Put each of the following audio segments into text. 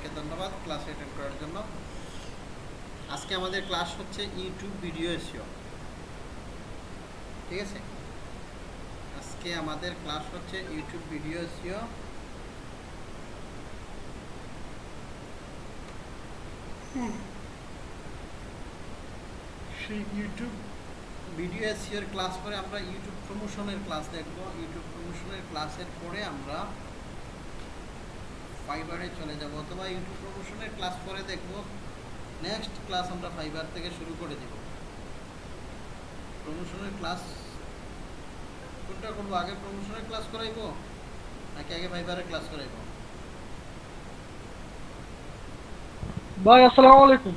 সবাইকে ধন্যবাদ class attend করার জন্য। আজকে আমাদের ক্লাস হচ্ছে ইউটিউব ভিডিও এসিও ঠিক আছে? আজকে আমাদের ক্লাস হচ্ছে YouTube video SEO YouTube video এসিওর ক্লাস পরে আমরা ইউটিউব প্রমোশনের ক্লাস দেখব। ইউটিউব প্রমোশনের ক্লাসের পরে আমরা ফাইবারে চলে যাব অথবা ইউটিউব প্রমোশনের ক্লাস পরে দেখব। নেক্সট ক্লাস আমরা ফাইবার থেকে শুরু করে দেব। প্রমোশনের ক্লাস কোনটা করব? আগে প্রমোশনের ক্লাস করাইবো? নাকি আগে ফাইবারের ক্লাস করাইবো? ভাই আসসালামু আলাইকুম।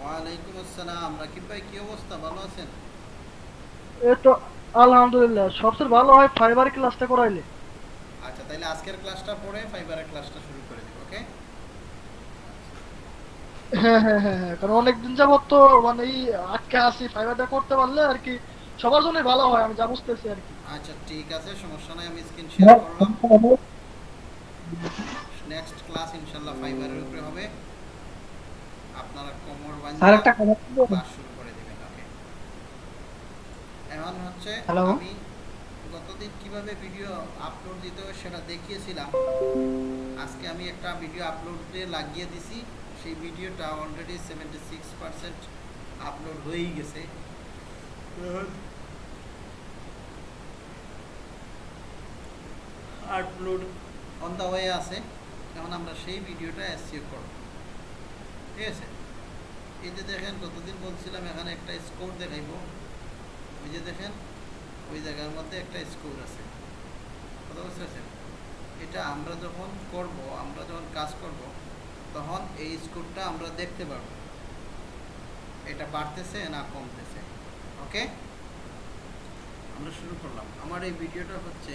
ওয়ালাইকুম আসসালাম। রাকিব ভাই কি অবস্থা? ভালো আছেন? এই তো আলহামদুলিল্লাহ। সবচেয়ে ভালো হয় ফাইবার ক্লাসটা করাইলে। তাহলে আজকের ক্লাসটা পরে ফাইবারের ক্লাসটা শুরু করে দেব ওকে? হ্যাঁ হ্যাঁ হ্যাঁ হ্যাঁ কারণ অনেকদিন যাবত তো মানে এই আটকে আসি ফাইবারটা করতে পারলে আর কি সবার জন্যই ভালো হয় আমি যা বুঝতেছি আর কি। আচ্ছা ঠিক আছে সমস্যা নাই আমি স্ক্রিন শেয়ার করলাম। নেক্সট ক্লাস ইনশাআল্লাহ ফাইবারের উপরে হবে। আপনারা কোমর স্যার একটা কথা শুরু করে দিবেন ওকে? এখন হচ্ছে আমি গতদিন কীভাবে ভিডিও আপলোড দিতে হয় সেটা দেখিয়েছিলাম। আজকে আমি একটা ভিডিও আপলোড লাগিয়ে দিছি। সেই ভিডিওটা already seventy six percent upload হয়েই গেছে। আপলোড অন দ্য ওয়ে আছে। এখন আমরা সেই ভিডিওটা এসিও করব। ঠিক আছে? এই যে দেখেন কতদিন বলছিলাম এখানে একটা স্কোর দেখাইব। ওই যে দেখেন ওই জায়গার মধ্যে একটা স্কোর আছে। কথা বুঝতে পারছেন? এটা আমরা যখন করব, আমরা যখন কাজ করব, তখন এই স্কোরটা আমরা দেখতে পারব। এটা বাড়তেছে না কমতেছে? ওকে? আমরা শুরু করলাম। আমার এই ভিডিওটা হচ্ছে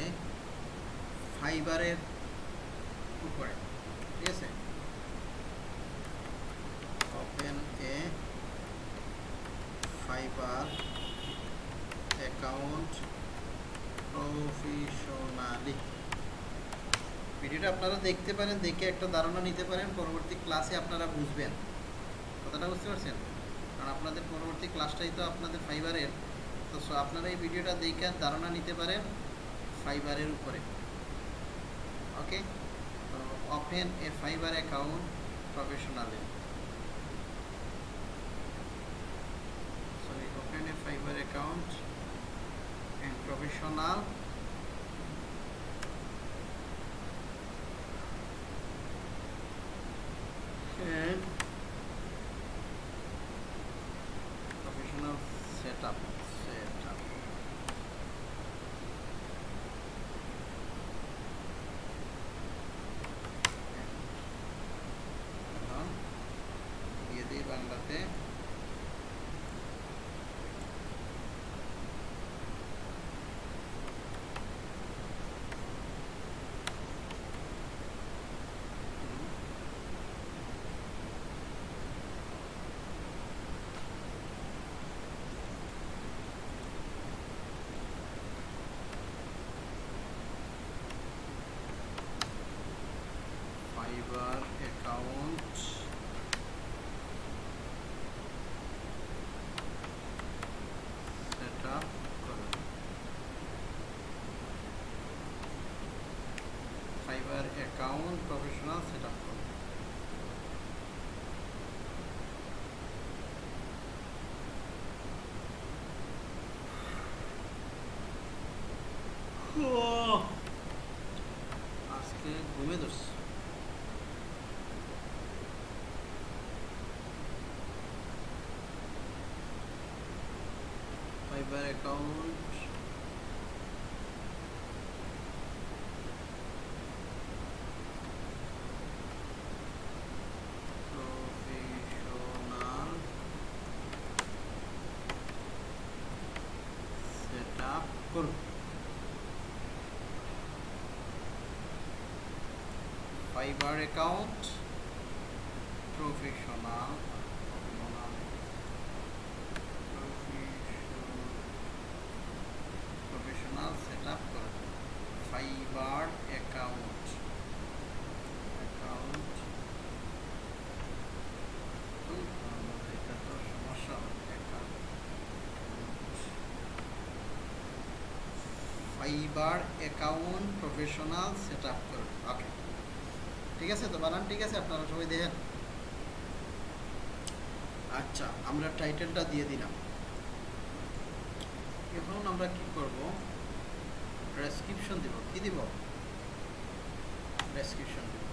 ফাইবারের উপরে। ঠিক আছে? Open a Fiverr account professionally ভিডিওটা আপনারা দেখতে পারেন, দেখে একটা ধারণা নিতে পারেন, পরবর্তী ক্লাসে আপনারা বুঝবেন। কথাটা বুঝতে পারছেন? কারণ আপনাদের পরবর্তী ক্লাসটাই তো আপনাদের ফাইবারের তো আপনারা এই ভিডিওটা দেখে ধারণা নিতে পারেন ফাইবারের উপরে। ওকে তো open a Fiverr account professionally sorry, open a Fiverr account apaixonado. Fiverr account professional set up করুন Fiverr account professional professional set up করুন Fiverr account account Fiverr account professional set up okay. ঠিক আছে তো, বানান, ঠিক আছে, আপনারা সবাই দেখেন। আচ্ছা আমরা টাইটেলটা দিয়ে দিলাম। এখন আমরা কি করব? ডেসক্রিপশন দিব। কি দিব? ডেসক্রিপশন দিব।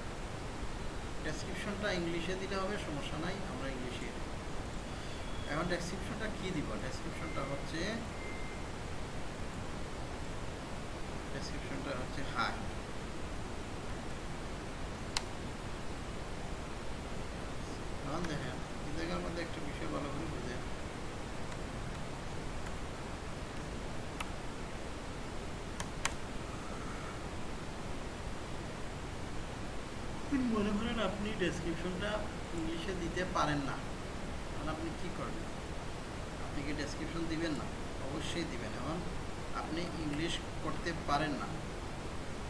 ডেসক্রিপশনটা ইংলিশে দিলে হবে, সমস্যা নাই, আমরা ইংলিশে এখন ডেসক্রিপশনটা কি দিব? ডেসক্রিপশনটা হচ্ছে ডেসক্রিপশনটা হচ্ছে হাই মনে করেন আপনি ডেসক্রিপশনটা ইংলিশে দিতে পারেন না, তাহলে আপনি কি করবেন? আপনি কি ডেসক্রিপশন দিবেন না? অবশ্যই দিবেন এখন আপনি ইংলিশ করতে পারেন না,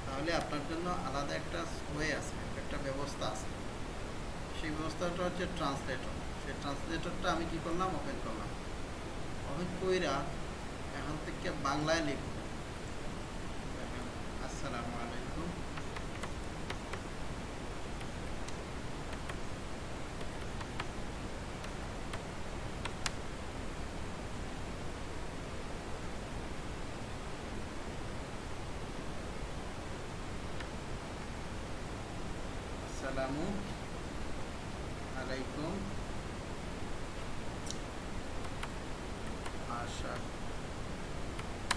তাহলে আপনার জন্য আলাদা একটা ওয়ে আছে, একটা ব্যবস্থা আছে। সেই ব্যবস্থাটা হচ্ছে ট্রান্সলেটর সেই ট্রান্সলেটরটা আমি কি করলাম? ওপেন করলাম। ওপেন কইরা এখন থেকে বাংলায় লিখব আসসালামু আলাইকুম আসসালামু আলাইকুম আশা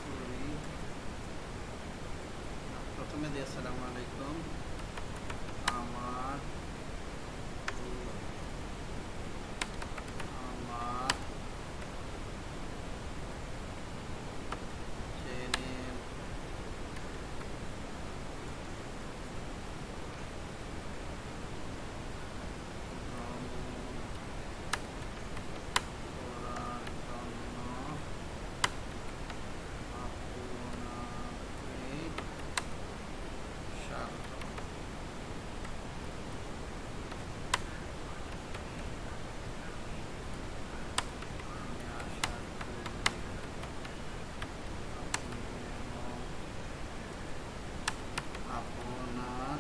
করি প্রথমে দিয়ে আসসালামু আলাইকুম আমার আমার চ্যানেল করার জন্য আপনাকে স্বাগত আমি আশা করি আপনি আপনার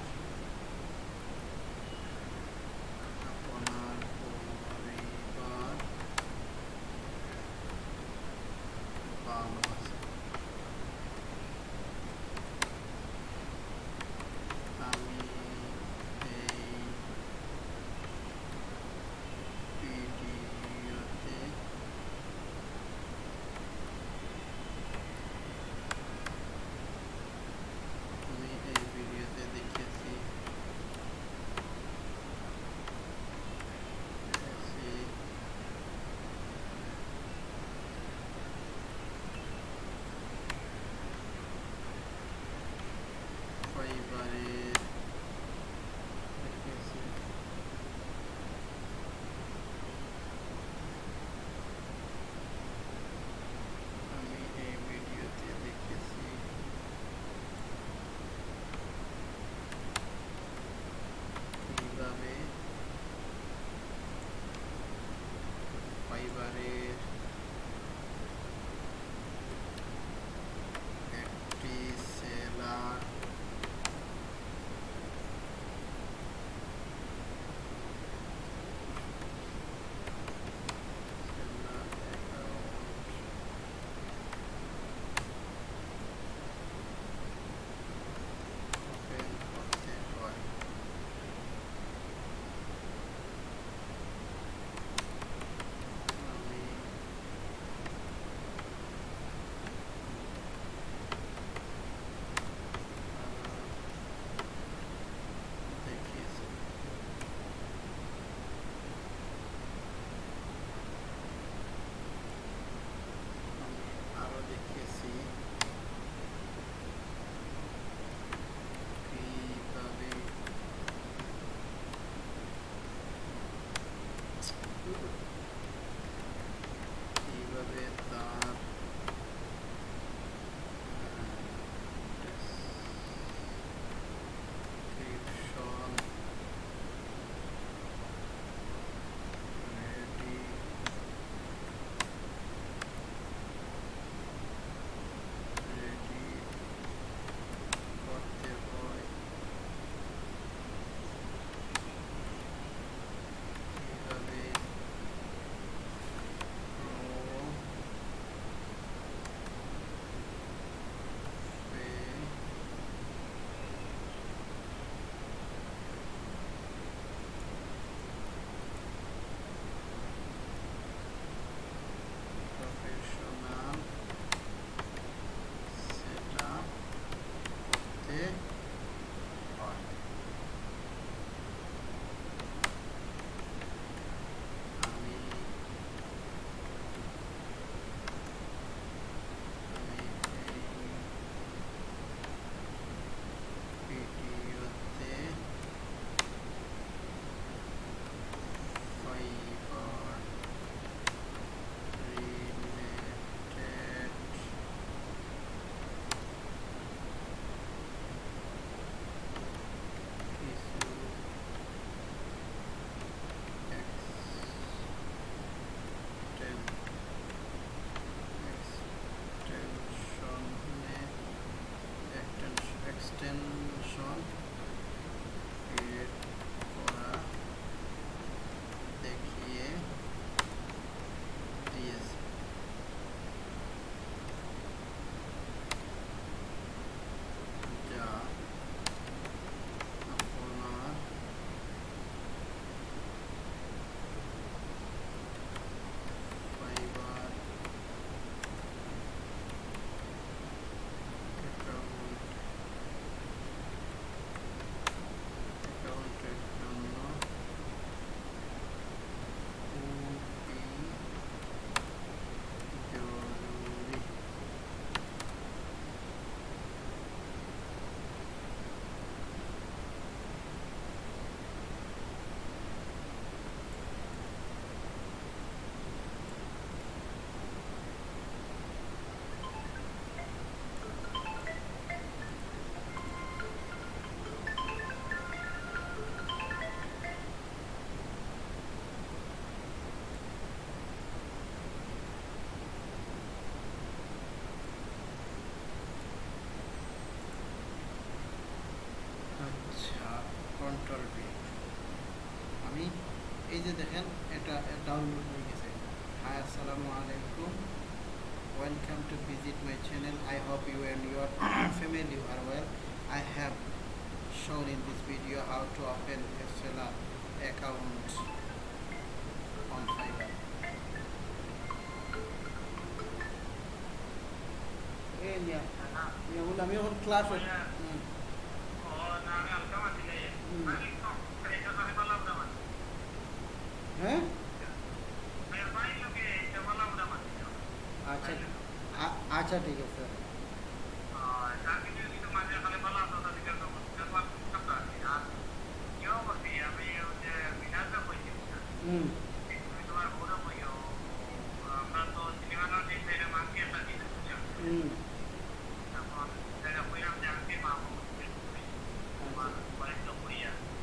আপনার পরিবার ভালো আছে আমি এই ভিডিওতে আমি এই ভিডিওতে দেখেছি দেখেছি ফাইবারের এই যে দেখেন, এটা ডাউনলোড হয়ে গেছে। হাই আসসালামু আলাইকুম। Welcome to visit my channel I hope you and your family are well I have shown in this video how to open a seller account on Fiverr. এই মিয়া মিয়া বলে আমি এখন ক্লাস হ্যাঁ আচ্ছা আ- আচ্ছা ঠিক আছে হুম হুম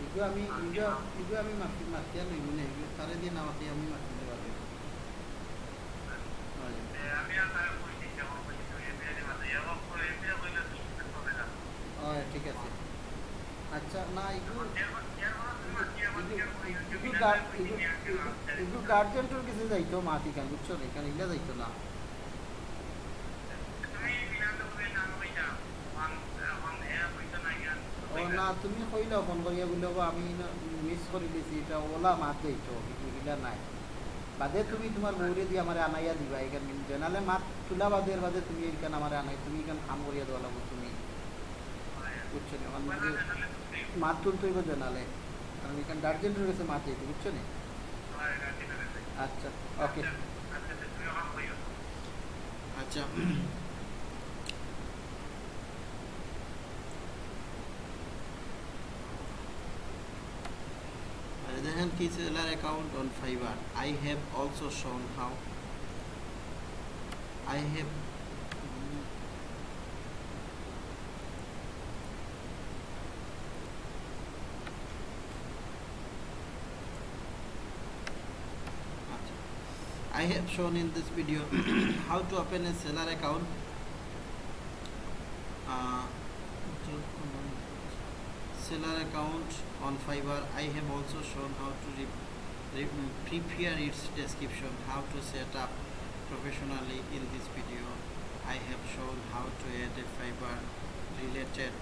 এগুলো আমি এগুলো আমি মাতি মাতিয়া লইব না তারে দিয়ে নামাতে আমি পারব হয় ঠিক আছে আচ্ছা না এগুলো এগুলো গার্জেন্টের কিছু যাইতো মাতি কেন বুঝছ না এখানে এগুলো যাইতো না কইলাও ফোন করিয়া বললে আমি মিস করে দিয়েছি এটা ওলা মাত যাইতো কিন্তু এগুলা নাই। বাদে তুমি তোমার বউরে দিয়ে আমার আনাইয়া দিবা এখানে জানালে মাত তুলা বাদের বাদে তুমি এখানে আমার আনাই তুমি এখানে কাম করিয়া দেওয়া লাগবো তুমি। বুঝছ না? মাত তুলতে হইব জানালে কারণ এখানে গার্জেন্টের কাছে মাত যাইতো বুঝছ না? আচ্ছা ওকে আচ্ছা। Jahan Kiseler account on Fiverr. I have also shown how I have I have shown in this video how to open a seller account uh, seller account on Fiverr. I have also shown how to re- re- prepare its description, how to set up professionally in this video. I have shown how to add a Fiverr related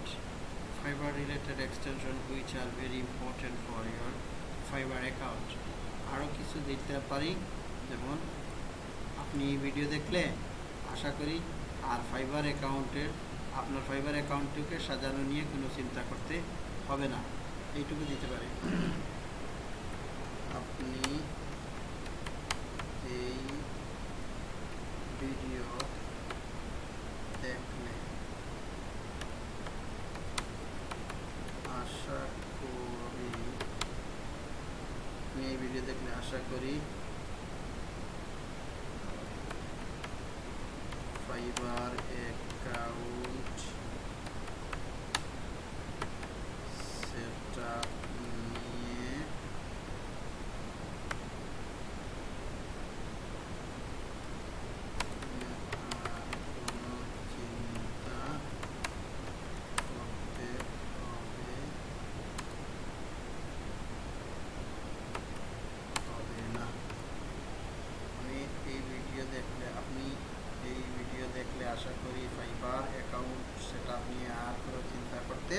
Fiverr related extension which are very important for your Fiverr account. আরও কিছু দিতে পারি যেমন আপনি এই video দেখলে আশা করি আর fibre অ্যাকাউন্টের আপনার ফাইবার অ্যাকাউন্টটিকে সাজানো নিয়ে কোনো চিন্তা করতে হবে না। এইটুকু দিতে পারে। আপনি এই ভিডিও দেখলে আশা করি আপনি এই ভিডিও দেখলে আশা করি ফাইবার অ্যাকাউন্ট সেটআপ নিয়ে আর কোনো চিন্তা করতে হবে হবে না আমি এই ভিডিও দেখলে আপনি এই ভিডিও দেখলে আশা করি ফাইবার অ্যাকাউন্ট সেটা নিয়ে আর কোনো চিন্তা করতে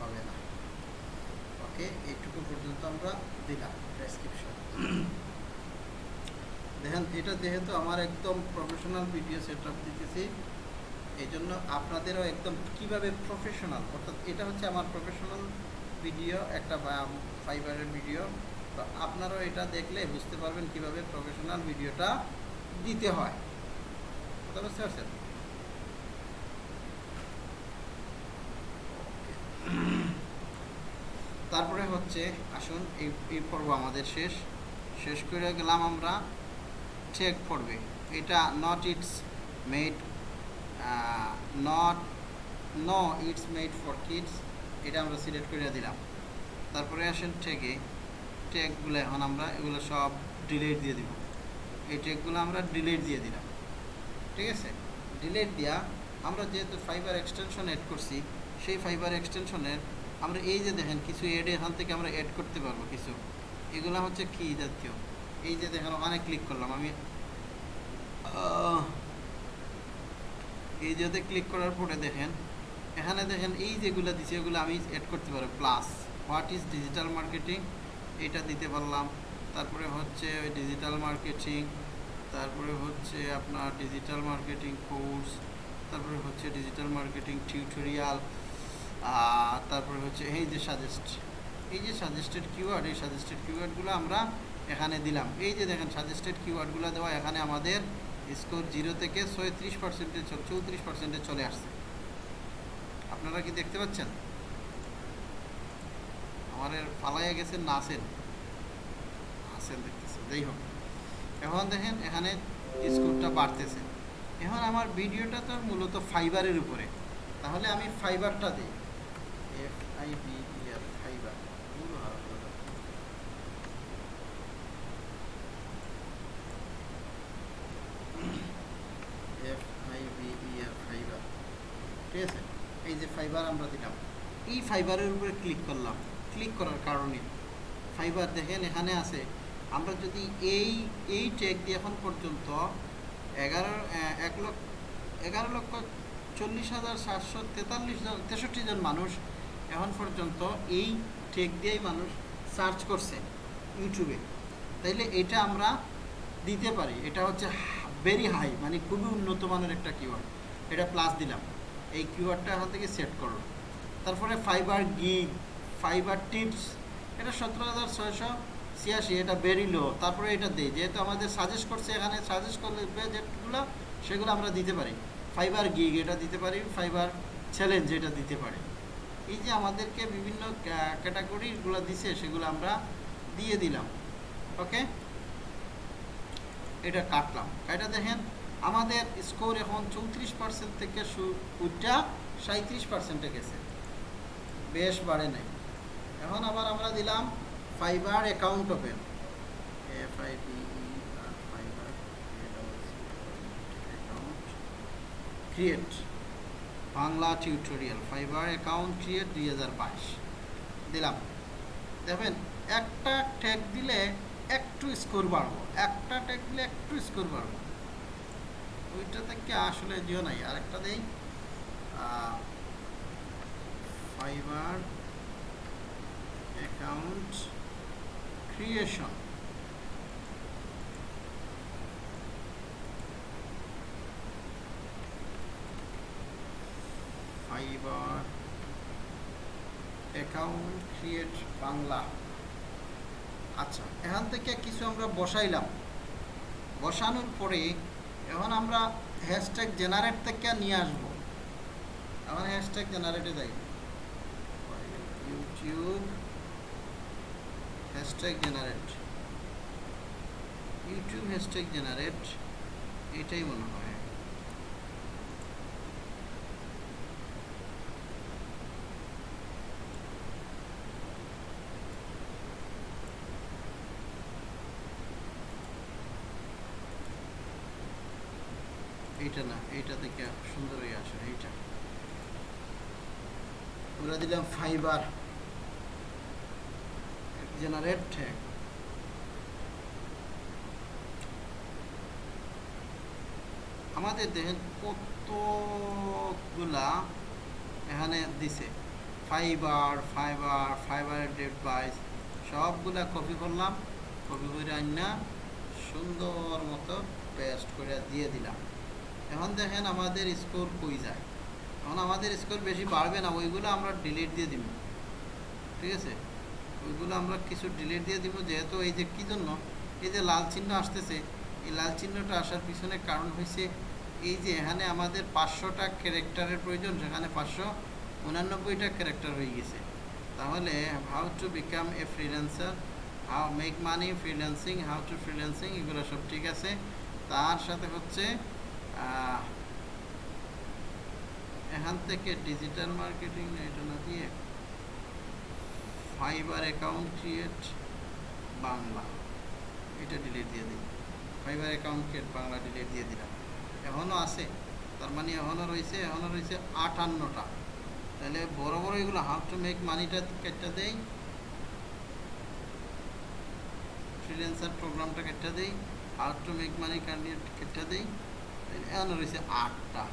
হবে না ওকে এইটুকু পর্যন্ত আমরা দিলাম ডেসক্রিপশন দেখেন এটা যেহেতু আমার একদম প্রফেশনাল ভিডিও সেট আপ দিতেছি এই জন্য আপনাদেরও একদম কীভাবে প্রফেশনাল অর্থাৎ এটা হচ্ছে আমার প্রফেশনাল ভিডিও একটা ফাইবারের ভিডিও তো আপনারাও এটা দেখলে বুঝতে পারবেন কীভাবে প্রফেশনাল ভিডিওটা দিতে হয়। কথা বুঝতে পারছেন? তারপরে হচ্ছে, আসুন, এই এই পর্ব আমাদের শেষ। শেষ করে গেলাম আমরা। চেক পড়বে এটা not it's made not no it's made for kids এটা আমরা সিলেক্ট করে দিলাম। তারপরে আসেন টেকে ট্যাগগুলো এখন আমরা এগুলো সব ডিলিট দিয়ে দিব। এই ট্যাগগুলো আমরা ডিলিট দিয়ে দিলাম। ঠিক আছে? ডিলিট দিয়া আমরা যেহেতু ফাইবার এক্সটেনশন এড করছি, সেই ফাইবার এক্সটেনশনের আমরা এই যে দেখেন কিছু এড এখান থেকে আমরা অ্যাড করতে পারব কিছু। এগুলো হচ্ছে কি জাতীয়? এই যে দেখেন ওখানে ক্লিক করলাম। আমি এই যেতে ক্লিক করার পরে দেখেন, এখানে দেখেন এই যেগুলো দিছে, এগুলো আমি অ্যাড করতে পারব। Plus what is digital marketing এটা দিতে পারলাম। তারপরে হচ্ছে ওই ডিজিটাল মার্কেটিং তারপরে হচ্ছে আপনার ডিজিটাল মার্কেটিং কোর্স তারপরে হচ্ছে ডিজিটাল মার্কেটিং টিউটোরিয়াল তারপরে হচ্ছে এই যে সাজেস্ট এই যে সাজেস্টেড কিওয়ার্ড এই সাজেস্টেড কিওয়ার্ডগুলো আমরা এখানে দিলাম। এই যে দেখেন সাজেস্টেড কিওয়ার্ডগুলো দেওয়া এখানে আমাদের স্কোর জিরো থেকে ছয়ত্রিশ পার্সেন্টে চৌত্রিশ পার্সেন্টে চলে আসছে। আপনারা কি দেখতে পাচ্ছেন? আমাদের পালাইয়া গেছেন না আছেন আছেন দেখতেছেন যাই হোক। এখন দেখেন, এখানে স্কোরটা বাড়তেছে। এখন আমার ভিডিওটা তো মূলত ফাইবারের উপরে। তাহলে আমি ফাইবারটা দিই। F I B R Fiverr F I B R Fiverr ঠিক আছে এই যে ফাইবার আমরা দিলাম এই ফাইবারের উপরে ক্লিক করলাম। ক্লিক করার কারণে ফাইবার দেখেন এখানে আছে। আমরা যদি এই এই ট্যাগ দিয়ে এখন পর্যন্ত এগারো এক লক্ষ, এগারো লক্ষ চল্লিশ হাজার সাতশো তেতাল্লিশ জন, তেষট্টি জন মানুষ এখন পর্যন্ত এই ট্যাগ দিয়েই মানুষ সার্চ করছে ইউটিউবে তাইলে এটা আমরা দিতে পারি। এটা হচ্ছে ভেরি হাই মানে খুবই উন্নত মানের একটা কিওয়ার্ড এটা প্লাস দিলাম। এই কিওয়ার্ডটা এখান থেকে সেট করো। তারপরে ফাইবার গিগ, ফাইবার টিপস, এটা সতেরো হাজার ছয়শো ছিয়াশি, এটা ভেরি লো তারপরে এটা দিই, যেহেতু আমাদের সাজেস্ট করছে এখানে সাজেস্ট করলে যেগুলো সেগুলো আমরা দিতে পারি। ফাইবার গিগ এটা দিতে পারি, ফাইবার চ্যালেঞ্জ এটা দিতে পারি। এই যে আমাদেরকে বিভিন্ন ক্যাটাগরিগুলো দিছে, সেগুলো আমরা দিয়ে দিলাম। ওকে এটা কাটলাম। এটা দেখেন আমাদের স্কোর এখন চৌত্রিশ পার্সেন্ট থেকে উঠটা সাঁত্রিশ পার্সেন্টে গেছে। বেশ বাড়ে নাই। এখন আবার আমরা দিলাম Fiverr account open Fiverr account create Bangla tutorial Fiverr account create দুই হাজার বাইশ। দিলাম। দেখবেন, একটা ট্যাগ দিলে একটু স্কোর বাড়বো। একটা ট্যাগ দিলে একটু স্কোর বাড়বো। ওইটা থেকে আসলে জিও নাই? আরেকটা দেই। Fiverr account creation Fiverr account create Bangla. আচ্ছা এখান থেকে কিছু আমরা বসাইলাম। বসানোর পরে এখন আমরা হ্যাশট্যাগ জেনারেট থেকে নিয়ে আসব। এখন হ্যাশট্যাগ জেনারেটে যাই। YouTube hashtag generate YouTube hashtag generate এটাই মনে হয়। এইটা না, এইটা থেকে সুন্দর হয়ে আসে, এইটা। আমরা দিলাম ফাইবার জেনারেট ট্যাগ আমাদের দেখেন কতগুলা এখানে দিছে? ফাইবার ফাইবার ফাইবার ডিভাইস সবগুলা কপি করলাম কপি করে আইনা সুন্দর মতো পেস্ট করে দিয়ে দিলাম। এখন দেখেন আমাদের স্কোর কই যায়। এখন আমাদের স্কোর বেশি বাড়বে না, ওইগুলো আমরা ডিলিট দিয়ে দিব। ঠিক আছে? ওইগুলো আমরা কিছু ডিলিট দিয়ে দিব, যেহেতু এই যে কী জন্য? এই যে লাল চিহ্ন আসতেছে, এই লাল চিহ্নটা আসার পিছনে কারণ হয়েছে এই যে এখানে আমাদের পাঁচশোটা ক্যারেক্টারের প্রয়োজন সেখানে পাঁচশো উনানব্বইটা ক্যারেক্টার হয়ে গেছে। তাহলে how to become a freelancer how make money freelancing how to freelancing এগুলো সব ঠিক আছে। তার সাথে হচ্ছে এখান থেকে ডিজিটাল মার্কেটিং এটা না দিয়ে ফাইবার অ্যাকাউন্ট ক্রিয়েট বাংলা। এটা ডিলিট দিয়ে দিই। Fiverr account create Bangla delete দিয়ে দিলাম। এখনও আছে। তার মানে এখনও রয়েছে এখনও রয়েছে আটান্নটা। তাহলে বড় বড় এগুলো হাউ টু মেক মানিটা কেটটা দেই। ফ্রিল্যান্সার প্রোগ্রামটা কেটটা দেই। How to make money candidate কেটটা দেই। এখন রয়েছে আটটা।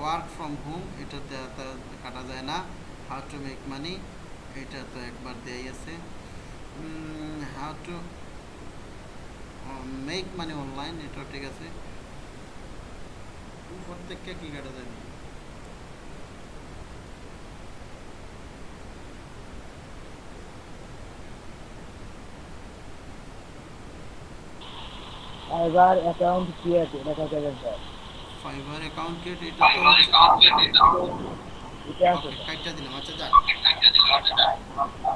ওয়ার্ক ফ্রম হোম এটাতে কাটা যায় না। হাউ টু মেক মানি এটা তো একবার দেয়াই আছে। How to make money online এটাও ঠিক আছে। প্রত্যেককে কী কাটা যায়? এবার অ্যাকাউন্ট ক্রিয়েট দেখা যাবে স্যার ফাইবার অ্যাকাউন্ট ক্রিয়েট এটা তো হচ্ছে- এটা আছে Okay, কাইটটা দিলাম আচ্ছা যাক।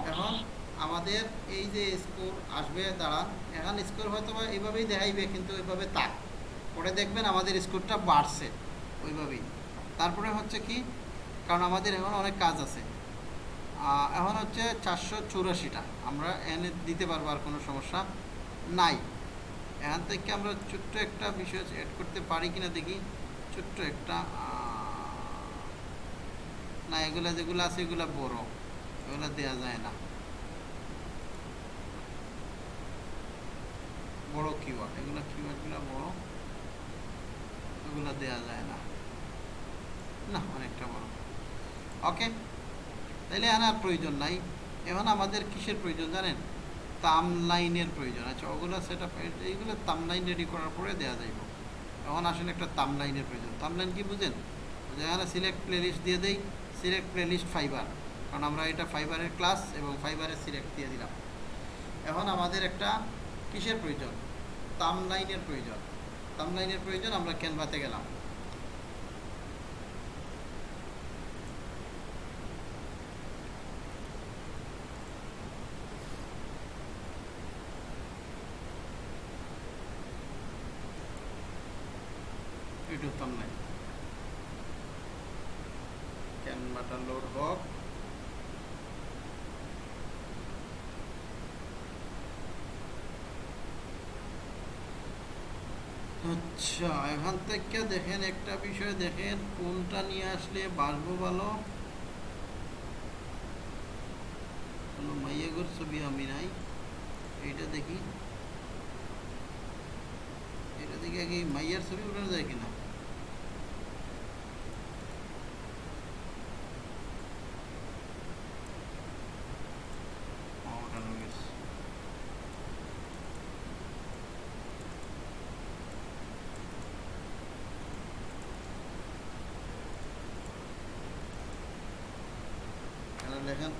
এখন আমাদের এই যে স্কোর আসবে দাঁড়ান। এখন স্কোর হয়তো বা এইভাবেই দেখাইবে কিন্তু এইভাবে তাক। পরে দেখবেন আমাদের স্কোরটা বাড়ছে ওইভাবেই। তারপরে হচ্ছে কি কারণ আমাদের এখন অনেক কাজ আছে। আহ, এখন হচ্ছে চারশো চুরাশিটা। আমরা এনে দিতে পারব আর কোনো সমস্যা নাই। এখান থেকে আমরা ছোট্ট একটা বিষয় অ্যাড করতে পারি কিনা দেখি। ছোট্ট একটা না, এগুলা যেগুলো আছে, এগুলা বড়। এগুলা দেয়া যায় না। বড় কিওয়ার্ড এগুলা কিওয়ার্ডগুলো বড়। এগুলা দেয়া যায় না। না, অনেকটা বড়। ওকে তাইলে এখন আর প্রয়োজন নাই। এখন আমাদের কিসের প্রয়োজন জানেন? তামলাইনের প্রয়োজন। আচ্ছা ওগুলো সেট আপ এইগুলো তামলাইন রেডি করার পরে দেওয়া যাইব। এখন আসলে একটা তামলাইনের প্রয়োজন। তামলাইন কি বুঝেন? যেখানে সিলেক্ট প্লেলিস্ট দিয়ে দেই সিলেক্ট প্লেলিস্ট ফাইবার কারণ আমরা এটা ফাইবারের ক্লাস এবং ফাইবারের সিলেক্ট দিয়ে দিলাম। এখন আমাদের একটা কিসের প্রয়োজন? তামলাইনের প্রয়োজন। তামলাইনের প্রয়োজন আমরা ক্যানভাতে গেলাম ইউটিউব থাম্বনেল ক্যানভাটা লোড হোক আচ্ছা এখান থেকে দেখেন একটা বিষয়, দেখেন কোনটা নিয়ে আসলে বাসবো ভালো কোনো মাইয়াগর ছবি আমি নাই। এইটা দেখি। এটা দেখি আগে মাইয়ার ছবি উঠানো যায় কিনা ও, উঠানো গেছে। এখানে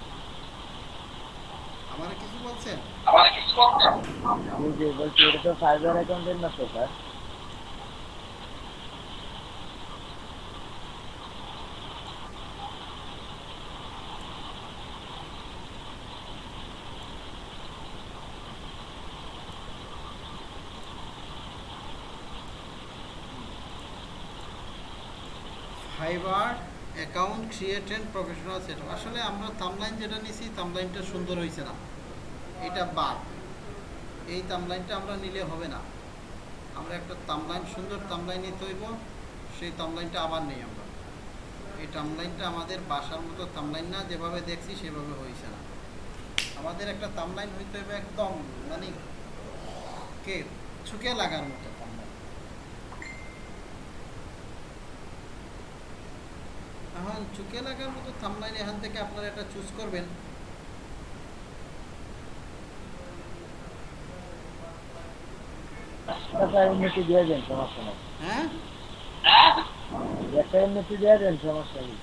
বলছি, এটা তো অ্যাকাউন্টের না তো sir Fiverr account create and professional setup আসলে আমরা থামলাইন যেটা নিছি থামলাইনটা সুন্দর হয়েছে না। এটা বাদ। এই তামলাইনটা আমরা নিলে হবে না। আমরা একটা তামলাইন সুন্দর তামলাইন নিতে হইব সেই তামলাইনটা আবার নেই আমরা। এই তামলাইনটা আমাদের বাসার মতো তামলাইন না, যেভাবে দেখছি সেভাবে হয়েছে না। আমাদের একটা তামলাইন হইতে হবে একদম মানে কে ছুকে লাগার মতো তামলাইন এখন চুকে লাগার মতো থামলাইন এখান থেকে আপনারা একটা চুজ করবেন। একটা এমনিতে দিয়ে দেন সমস্যা নেই হ্যাঁ একটা এমনিতে দিয়ে দেন সমস্যা নেই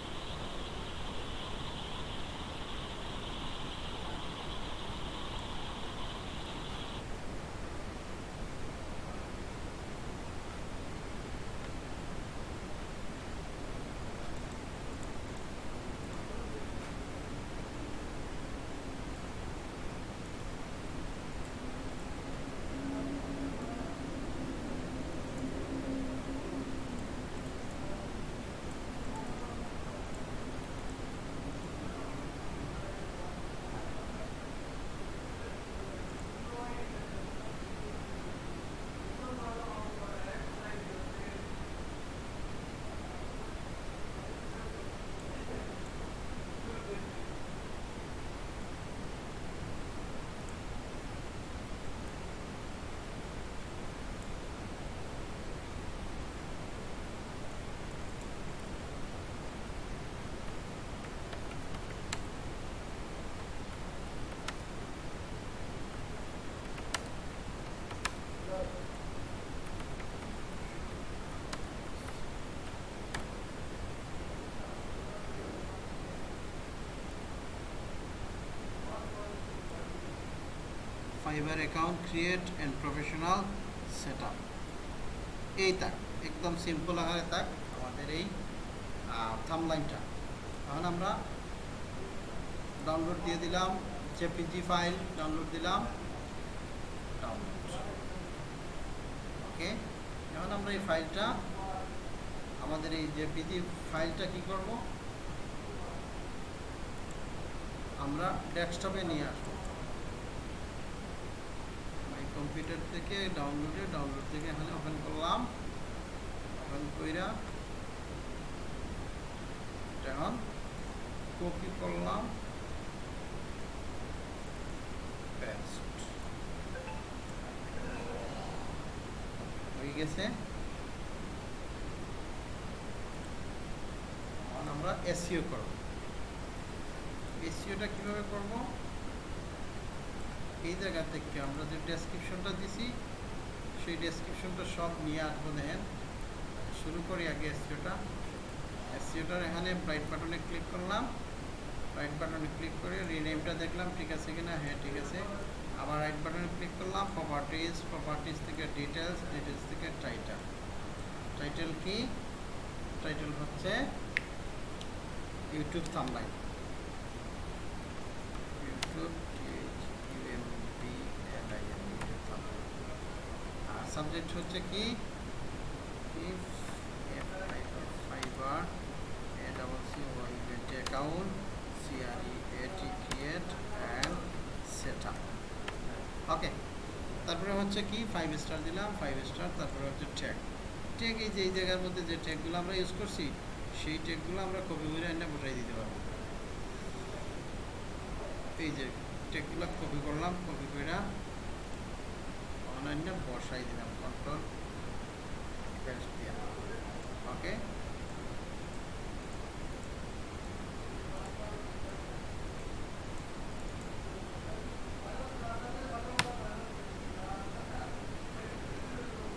Fiverr account create and professional set up এই তাক, একদম সিম্পল আকারে তাক, আমাদের এই থামলাইনটা এখন আমরা ডাউনলোড দিয়ে দিলাম জেপিজি ফাইল ডাউনলোড দিলাম ডাউনলোড ওকে এখন আমরা এই ফাইলটা আমাদের এই জেপিজি ফাইলটা কি করব? আমরা ডেস্কটপে নিয়ে আসব। কম্পিউটার থেকে ডাউনলোডে ডাউনলোড থেকে এখানে ওপেন করলাম। ওপেন কইরা এখন কপি করলাম। হয়ে গেছে। আমরা এসইও করব। এসইওটা কীভাবে করব? এই জায়গা থেকে আমরা যে ডেসক্রিপশনটা দিছি, সেই ডেসক্রিপশনটা সব নিয়ে আসব দেখেন। শুরু করি আগে এসিওটা এসিওটার এখানে ব্রাইট বাটনে ক্লিক করলাম। রাইট বাটনে ক্লিক করে রিনেমটা দেখলাম, ঠিক আছে কিনা? হ্যাঁ ঠিক আছে। আবার রাইট বাটনে ক্লিক করলাম প্রপার্টিজ প্রপার্টিজ থেকে ডিটেলস ডিটেলস থেকে টাইটেল টাইটেল কি? টাইটেল হচ্ছে ইউটিউব থাম্বলাইন ইউটিউব আর সাবজেক্ট হচ্ছে কি? At create and set up. Okay তারপরে হচ্ছে কি? ফাইভ স্টার দিলাম ফাইভ স্টার তারপরে হচ্ছে ট্যাগ ট্যাগ এই যে, এই জায়গার মধ্যে যে ট্যাগগুলো আমরা ইউজ করছি, সেই ট্যাগগুলো আমরা কপি করে এনে বসাই দিতে পারব। এই যে ট্যাগগুলো কপি করলাম কপি করে অনলাইনে বসাই দিলাম। কন্ট্রোল পেস্ট দিয়া ওকে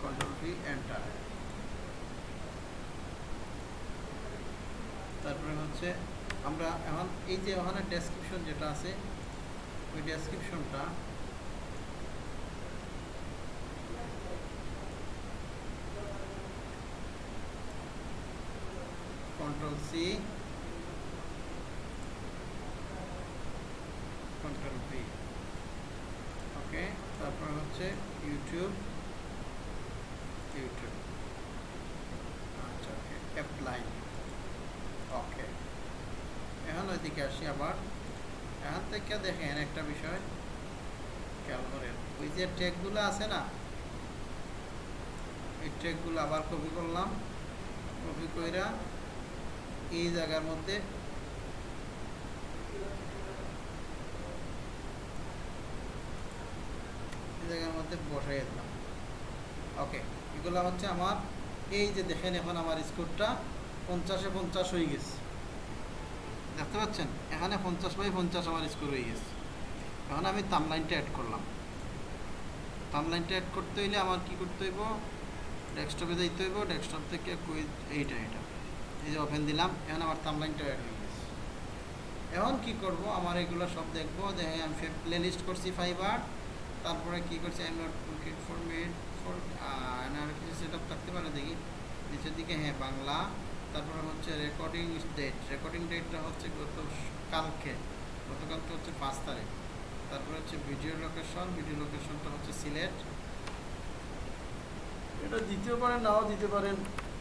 কন্ট্রোল পি এন্টার তারপরে হচ্ছে আমরা এখন এই যে ওখানে ডেসক্রিপশন যেটা আছে, ওই ডেসক্রিপশনটা সি কন্ট্রোল পি ওকে তারপর হচ্ছে ইউটিউব ইউটিউব আচ্ছা ওকে অ্যাপ্লাই ওকে এখন ওইদিকে আসি আবার এখান থেকে দেখেন একটা বিষয় খেয়াল করেন ওই যে ট্যাগগুলো আছে না এই ট্যাগগুলো আবার কপি করলাম কপি কইরা এই জায়গার মধ্যে জায়গার মধ্যে বসাই ওকে, এগুলো হচ্ছে আমার, এই যে দেখেন এখন আমার স্কোরটা পঞ্চাশে পঞ্চাশ হয়ে গেছে। দেখতে পাচ্ছেন? এখানে পঞ্চাশ পঞ্চাশ আমার হয়ে গেছে। আমি অ্যাড করলাম। অ্যাড করতে আমার কি করতে হইব? ডেস্কটপে যাইতে হইব, ডেস্কটপ থেকে এইটা এটা এই যে ওপেন দিলাম, এখন আমার তামলাইনটা অ্যাড হয়ে গেছে। এখন কি করব? আমার এগুলো সব দেখব হ্যাঁ আমি প্লে লিস্ট করছি ফাইবার তারপরে কি করছি? আই নট লুকিং ফর আর কিছু সেট আপ থাকতে পারে, দেখি। নিচের দিকে হ্যাঁ বাংলা। তারপরে হচ্ছে রেকর্ডিং ডেট রেকর্ডিং ডেটটা হচ্ছে গত কালকে। গতকালকে হচ্ছে পাঁচ তারিখ। তারপরে হচ্ছে ভিডিও লোকেশন ভিডিও লোকেশনটা হচ্ছে সিলেট। এটা দিতেও পারেন নাও দিতে পারেন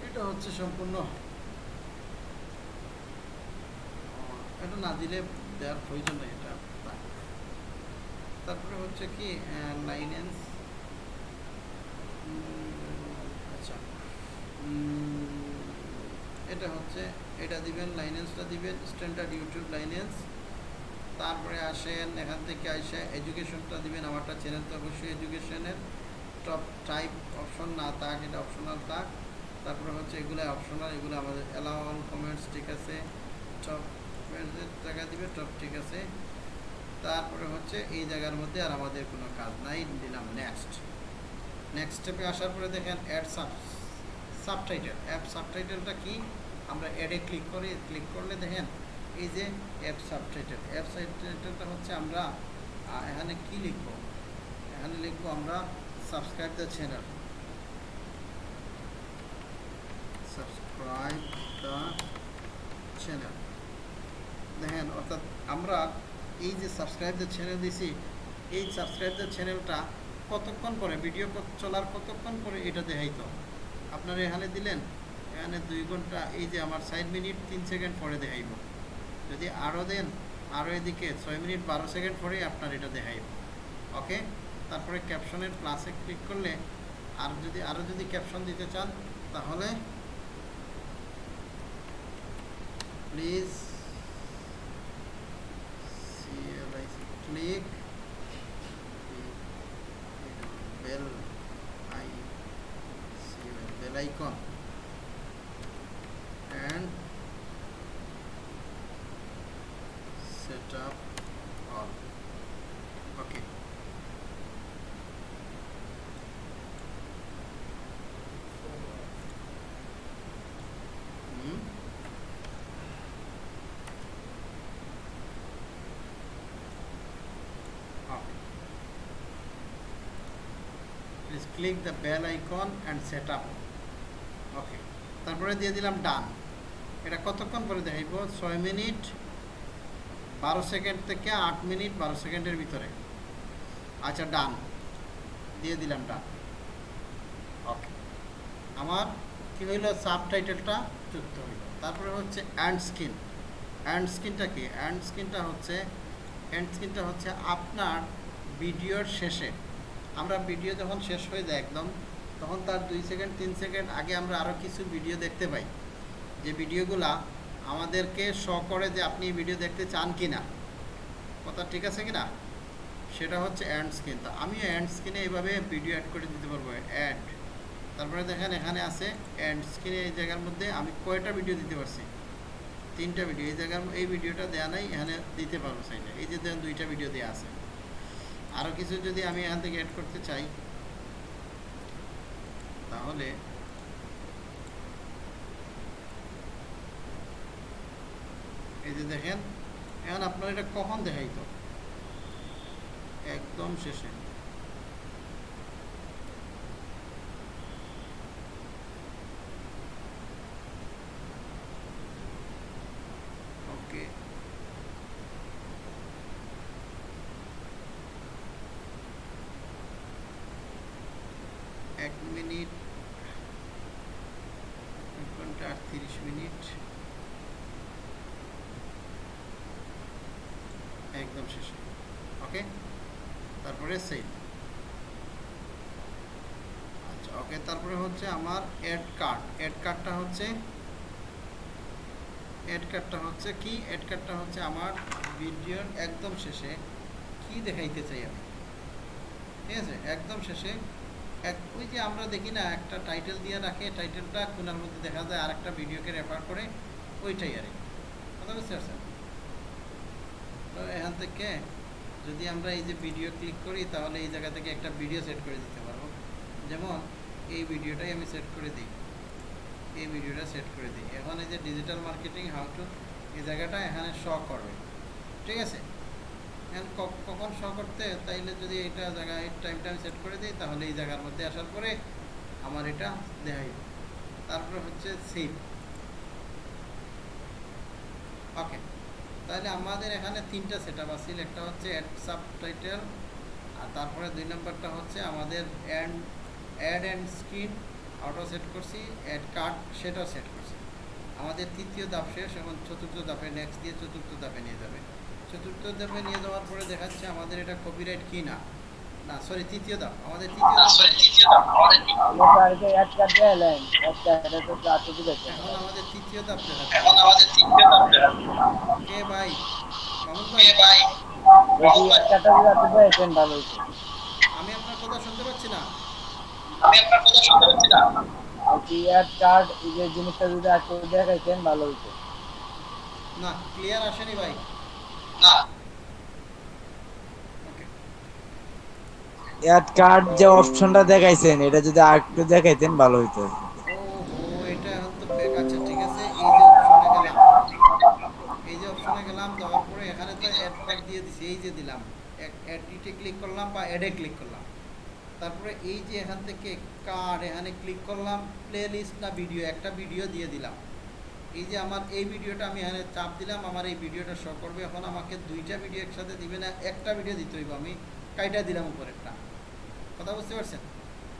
এটা হচ্ছে সম্পূর্ণ এটা না দিলে দেওয়ার প্রয়োজন নেই, এটা। তারপরে হচ্ছে কি লাইনেন্স আচ্ছা। এটা হচ্ছে, এটা দিবেন লাইনেন্সটা দিবেন স্ট্যান্ডার্ড ইউটিউব লাইনেন্স তারপরে আসেন, এখান থেকে আসে এডুকেশনটা দিবেন, আমারটা চ্যানেল তো অবশ্যই এডুকেশনের টপ টাইপ অপশন না থাক, এটা অপশনাল থাক। তারপরে হচ্ছে, এগুলো অপশনাল এগুলো আমাদের অ্যালাউ অল কমেন্টস ঠিক আছে। টপ জায়গা দিবে টপ ঠিক আছে। তারপরে হচ্ছে এই জায়গার মধ্যে আর আমাদের কোনো কাজ নাই, দিলাম নেক্সট নেক্সট স্টেপে আসার পরে দেখেন অ্যাড সাব সাবটাইটেল অ্যাপ সাবটাইটেলটা কি? আমরা অ্যাডে ক্লিক করি ক্লিক করলে দেখেন এই যে অ্যাপ সাবটাইটেল অ্যাপ সাবটাইটেলটা হচ্ছে আমরা এখানে কি লিখব? এখানে লিখব আমরা subscribe the channel subscribe the channel দেখেন, অর্থাৎ আমরা এই যে সাবস্ক্রাইব দ্য চ্যানেল দিছি, এই সাবস্ক্রাইব চ্যানেলটা কতক্ষণ পরে ভিডিও চলার কতক্ষণ পরে এটা দেখাইতো? আপনারা এখানে দিলেন, এখানে দুই ঘণ্টা, এই যে আমার ষাট মিনিট তিন সেকেন্ড পরে দেখাইব। যদি আরও দেন আরও এদিকে ছয় মিনিট বারো সেকেন্ড পরে আপনার এটা দেখাইব। ওকে? তারপরে ক্যাপশনের প্লাসে ক্লিক করলে, আর যদি আরও যদি ক্যাপশন দিতে চান, তাহলে please icon and set up all okay hmm. Okay. Please click the bell icon and set up. তারপরে দিয়ে দিলাম ডান। এটা কতক্ষণ পরে দেখাইব? ছয় মিনিট, বারো সেকেন্ড থেকে আট মিনিট, বারো সেকেন্ডের ভিতরে। আচ্ছা ডান। দিয়ে দিলাম ডান। ওকে। আমার কী হইল? সাব টাইটেলটা যুক্ত হইল। তারপরে হচ্ছে অ্যান্ড স্কিন। অ্যান্ড স্কিনটা কি? অ্যান্ড স্কিনটা হচ্ছে, অ্যান্ড স্কিনটা হচ্ছে আপনার ভিডিওর শেষে। আমরা ভিডিও যখন শেষ হয়ে যায় একদম তখন তার দুই সেকেন্ড, তিন সেকেন্ড আগে আমরা আরও কিছু ভিডিও দেখতে পাই। যে ভিডিওগুলা আমাদেরকে শ করে যে আপনি ভিডিও দেখতে চান কি না কথা ঠিক আছে কি না সেটা হচ্ছে অ্যান্ড স্ক্রিন তো আমি অ্যান্ড স্ক্রিনে এইভাবে ভিডিও অ্যাড করে দিতে পারব। অ্যাড তারপরে দেখেন এখানে আছে অ্যান্ড স্ক্রিনে এই জায়গার মধ্যে আমি কয়টা ভিডিও দিতে পারছি? তিনটা ভিডিও এই জায়গার এই ভিডিওটা দেওয়া নাই, এখানে দিতে পারব সাইডে এই যে দেখেন দুইটা ভিডিও দেওয়া আছে। আরও কিছু যদি আমি এখান থেকে অ্যাড করতে চাই তাহলে এই যে দেখেন এখন আপনার এটা কখন দেখাইত? একদম শেষে। এক মিনিট এক ঘণ্টা আটত্রিশ মিনিট একদম শেষে ওকে তারপরে সেভ আচ্ছা ওকে তারপরে হচ্ছে আমার অ্যাড কার্ড অ্যাড কার্ডটা হচ্ছে অ্যাড কার্ডটা হচ্ছে কি? অ্যাড কার্ডটা হচ্ছে আমার ভিডিওর একদম শেষে কি দেখাইতে চাই আমি? ঠিক আছে? একদম শেষে এক ওই যে আমরা দেখি না, একটা টাইটেল দিয়ে রাখে টাইটেলটা কোনার মধ্যে দেখা যায় আর একটা ভিডিওকে রেফার করে, ওইটাই আর কথা বুঝতে পারছেন? তো এখান থেকে যদি আমরা এই যে ভিডিও ক্লিক করি, তাহলে এই জায়গা থেকে একটা ভিডিও সেট করে দিতে পারব। যেমন এই ভিডিওটাই আমি সেট করে দিই। এই ভিডিওটা সেট করে দিই। এখন এই যে ডিজিটাল মার্কেটিং হাউ টু এই জায়গাটা এখানে শ করবে। ঠিক আছে? কখন শ করতে? তাইলে যদি এটা জায়গায় টাইমটা আমি সেট করে দিই, তাহলে এই জায়গার মধ্যে আসার পরে আমার এটা দেখাই। তারপরে হচ্ছে সেভ ওকে তাহলে আমাদের এখানে তিনটা সেট আপ আছে। একটা হচ্ছে অ্যাড সাব টাইটেল আর তারপরে দুই নম্বরটা হচ্ছে আমাদের and add and screen auto set করছি। অ্যাড কার্ড সেটাও সেট করছি। আমাদের তৃতীয় ধাপ শেষ, এখন চতুর্থ ধাপে নেক্সট দিয়ে চতুর্থ ধাপে নিয়ে যাবে। চতুর্থ ধাপে নিয়ে যাওয়ার পরে দেখাচ্ছে আমাদের এটা কপিরাইট কি না? না সরি তৃতীয় ধাপ। আমাদের তৃতীয় ধাপ। এখন আমাদের তৃতীয় ধাপ দেখাচ্ছে। এখন আমাদের তৃতীয় ধাপ কে ভাই? মামুন ভাই? যদি এক কার্ডটা যদি আপনি দিয়েছেন ভালো হইতো আমি আপনার কথা শুনতে পাচ্ছি না। বলছি এক কার্ড এই যে জিনিসটা যদি ভালো হইতো। না ক্লিয়ার আসেনি ভাই। অ্যাড কার্ড যে অপশনটা দেখাইছেন, এটা যদি আরেকটু দেখাইতেন, ভালো হইতো। ও এটা এখন তো ব্যাক আছে ঠিক আছে, এই যে অপশনে গেলাম। এই যে অপশনে গেলাম যাওয়ার পরে এখানে তো অ্যাড কার্ড দিয়ে দিছি, এই যে দিলাম। অ্যাডিটে ক্লিক করলাম বা অ্যাডে ক্লিক করলাম। তারপরে এই যে এখান থেকে কার্ড এখানে ক্লিক করলাম প্লে লিস্ট না ভিডিও একটা ভিডিও দিয়ে দিলাম। এই যে আমার এই ভিডিওটা আমি এখানে চাপ দিলাম, আমার এই ভিডিওটা শো করবে। এখন আমাকে দুইটা ভিডিও একসাথে দিবে না, একটা ভিডিও দিতে হইব। আমি কাইটা দিলাম উপরেরটা। কথা বুঝতে পারছেন?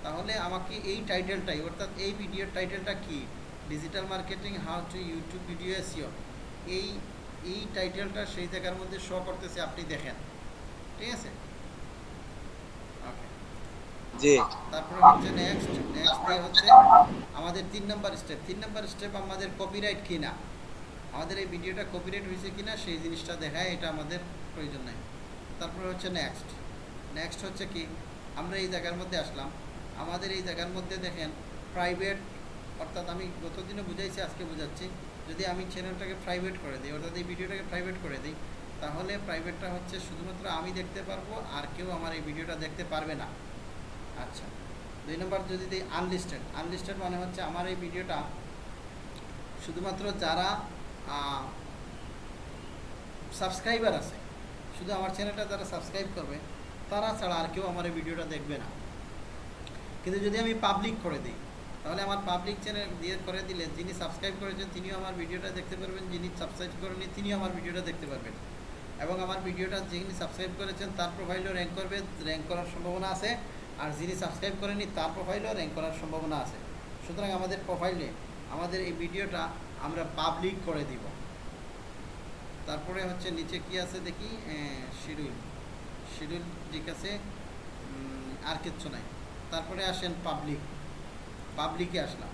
তাহলে আমাকে এই টাইটেলটাই অর্থাৎ এই ভিডিওর টাইটেলটা কি? Digital marketing how to YouTube video SEO এই এই টাইটেলটা সেই জায়গার মধ্যে শো করতেছে, আপনি দেখেন। ঠিক আছে? জি। তারপরে হচ্ছে নেক্সট নেক্সট হচ্ছে আমাদের তিন নাম্বার স্টেপ তিন নাম্বার স্টেপ আমাদের কপিরাইট কিনা? আমাদের এই ভিডিওটা কপিরাইট হয়েছে কিনা সেই জিনিসটা দেখায়, এটা আমাদের প্রয়োজন নাই। তারপরে হচ্ছে নেক্সট নেক্সট হচ্ছে কি? আমরা এই জায়গার মধ্যে আসলাম। আমাদের এই জায়গার মধ্যে দেখেন প্রাইভেট অর্থাৎ আমি গতদিনে বুঝাইছি, আজকে বোঝাচ্ছি। যদি আমি চ্যানেলটাকে প্রাইভেট করে দিই, অর্থাৎ এই ভিডিওটাকে প্রাইভেট করে দিই, তাহলে প্রাইভেটটা হচ্ছে শুধুমাত্র আমি দেখতে পারব আর কেউ আমার এই ভিডিওটা দেখতে পারবে না। আচ্ছা। দুই নম্বর যদি দিই আনলিস্টেড আনলিস্টেড মানে হচ্ছে আমার এই ভিডিওটা শুধুমাত্র যারা সাবস্ক্রাইবার আছে, শুধু আমার চ্যানেলটা যারা সাবস্ক্রাইব করবে, তারা ছাড়া আর কেউ আমার এই ভিডিওটা দেখবে না। কিন্তু যদি আমি পাবলিক করে দিই, তাহলে আমার পাবলিক চ্যানেল দিয়ে করে দিলে যিনি সাবস্ক্রাইব করেছেন তিনিও আমার ভিডিওটা দেখতে পারবেন, যিনি সাবস্ক্রাইব করেনি তিনিও আমার ভিডিওটা দেখতে পারবেন। এবং আমার ভিডিওটা যিনি সাবস্ক্রাইব করেছেন তার প্রোফাইলও র্যাঙ্ক করবে র্যাঙ্ক করার সম্ভাবনা আছে। আর যিনি সাবস্ক্রাইব করেনি তার প্রোফাইলও র্যাঙ্ক করার সম্ভাবনা আছে। সুতরাং আমাদের প্রোফাইলে আমাদের এই ভিডিওটা আমরা পাবলিক করে দিব। তারপরে হচ্ছে নিচে কি আছে দেখি? শিডিউল। শিডিউল ঠিক আছে। আর কিচ্ছু নাই। তারপরে আসেন পাবলিক পাবলিকে আসলাম।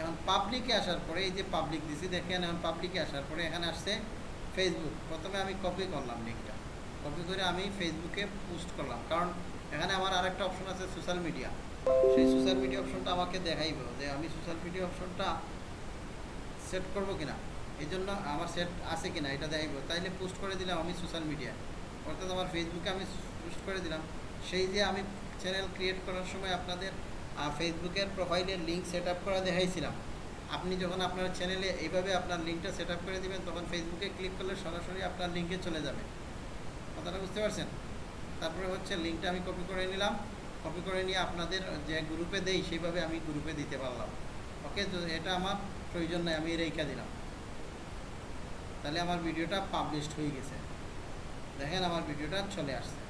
এখন পাবলিকে আসার পরে, এই যে পাবলিক দিছি, দেখেন এখন পাবলিকে আসার পরে এখানে আসছে ফেসবুক প্রথমে আমি কপি করলাম লিঙ্কটা কপি করে আমি ফেসবুকে পোস্ট করলাম। কারণ এখানে আমার আরেকটা অপশন আছে সোশ্যাল মিডিয়া সেই সোশ্যাল মিডিয়া অপশনটা আমাকে দেখাইব যে আমি সোশ্যাল মিডিয়া অপশনটা সেট করব কিনা। এই জন্য আমার সেট আছে কিনা এটা দেখাইব। তাইলে পোস্ট করে দিলাম আমি সোশ্যাল মিডিয়ায় অর্থাৎ আমার ফেসবুকে আমি পোস্ট করে দিলাম। সেই যে আমি চ্যানেল ক্রিয়েট করার সময় আপনাদের ফেসবুকের প্রোফাইলের লিঙ্ক সেট আপ করা দেখাইছিলাম। আপনি যখন আপনার চ্যানেলে এইভাবে আপনার লিঙ্কটা সেট আপ করে দিবেন, তখন ফেসবুকে ক্লিক করলে সরাসরি আপনার লিঙ্কে চলে যাবে। কথাটা বুঝতে পারছেন? তারপরে হচ্ছে লিঙ্কটা আমি কপি করে নিলাম। কপি করে নিয়ে আপনাদের যে গ্রুপে দেই, সেইভাবে আমি গ্রুপে দিতে পারলাম। ওকে তো এটা আমার প্রয়োজন নাই, আমি রেখা দিলাম। তাহলে আমার ভিডিওটা পাবলিশড হয়ে গেছে। দেখেন আমার ভিডিওটা চলে আসছে।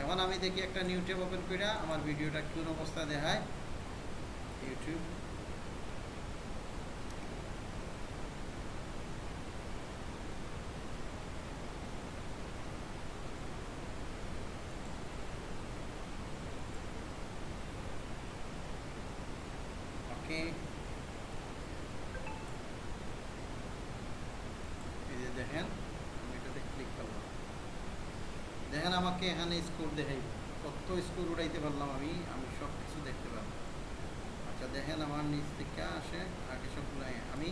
এখন আমি দেখি একটা নিউটিউব ওপেন করে আমার ভিডিওটা কোন অবস্থা দেখায়। ইউটিউব ওকে এই যে দেখেন আমি এটাতে ক্লিক করলাম দেখেন আমাকে এখানে স্কোর দেখাইব কত স্কোর উঠাইতে পারলাম আমি আমি সব কিছু দেখতে পারলাম। আচ্ছা দেখেন আমার নিচ থেকে আসে, আগে সবগুলো আমি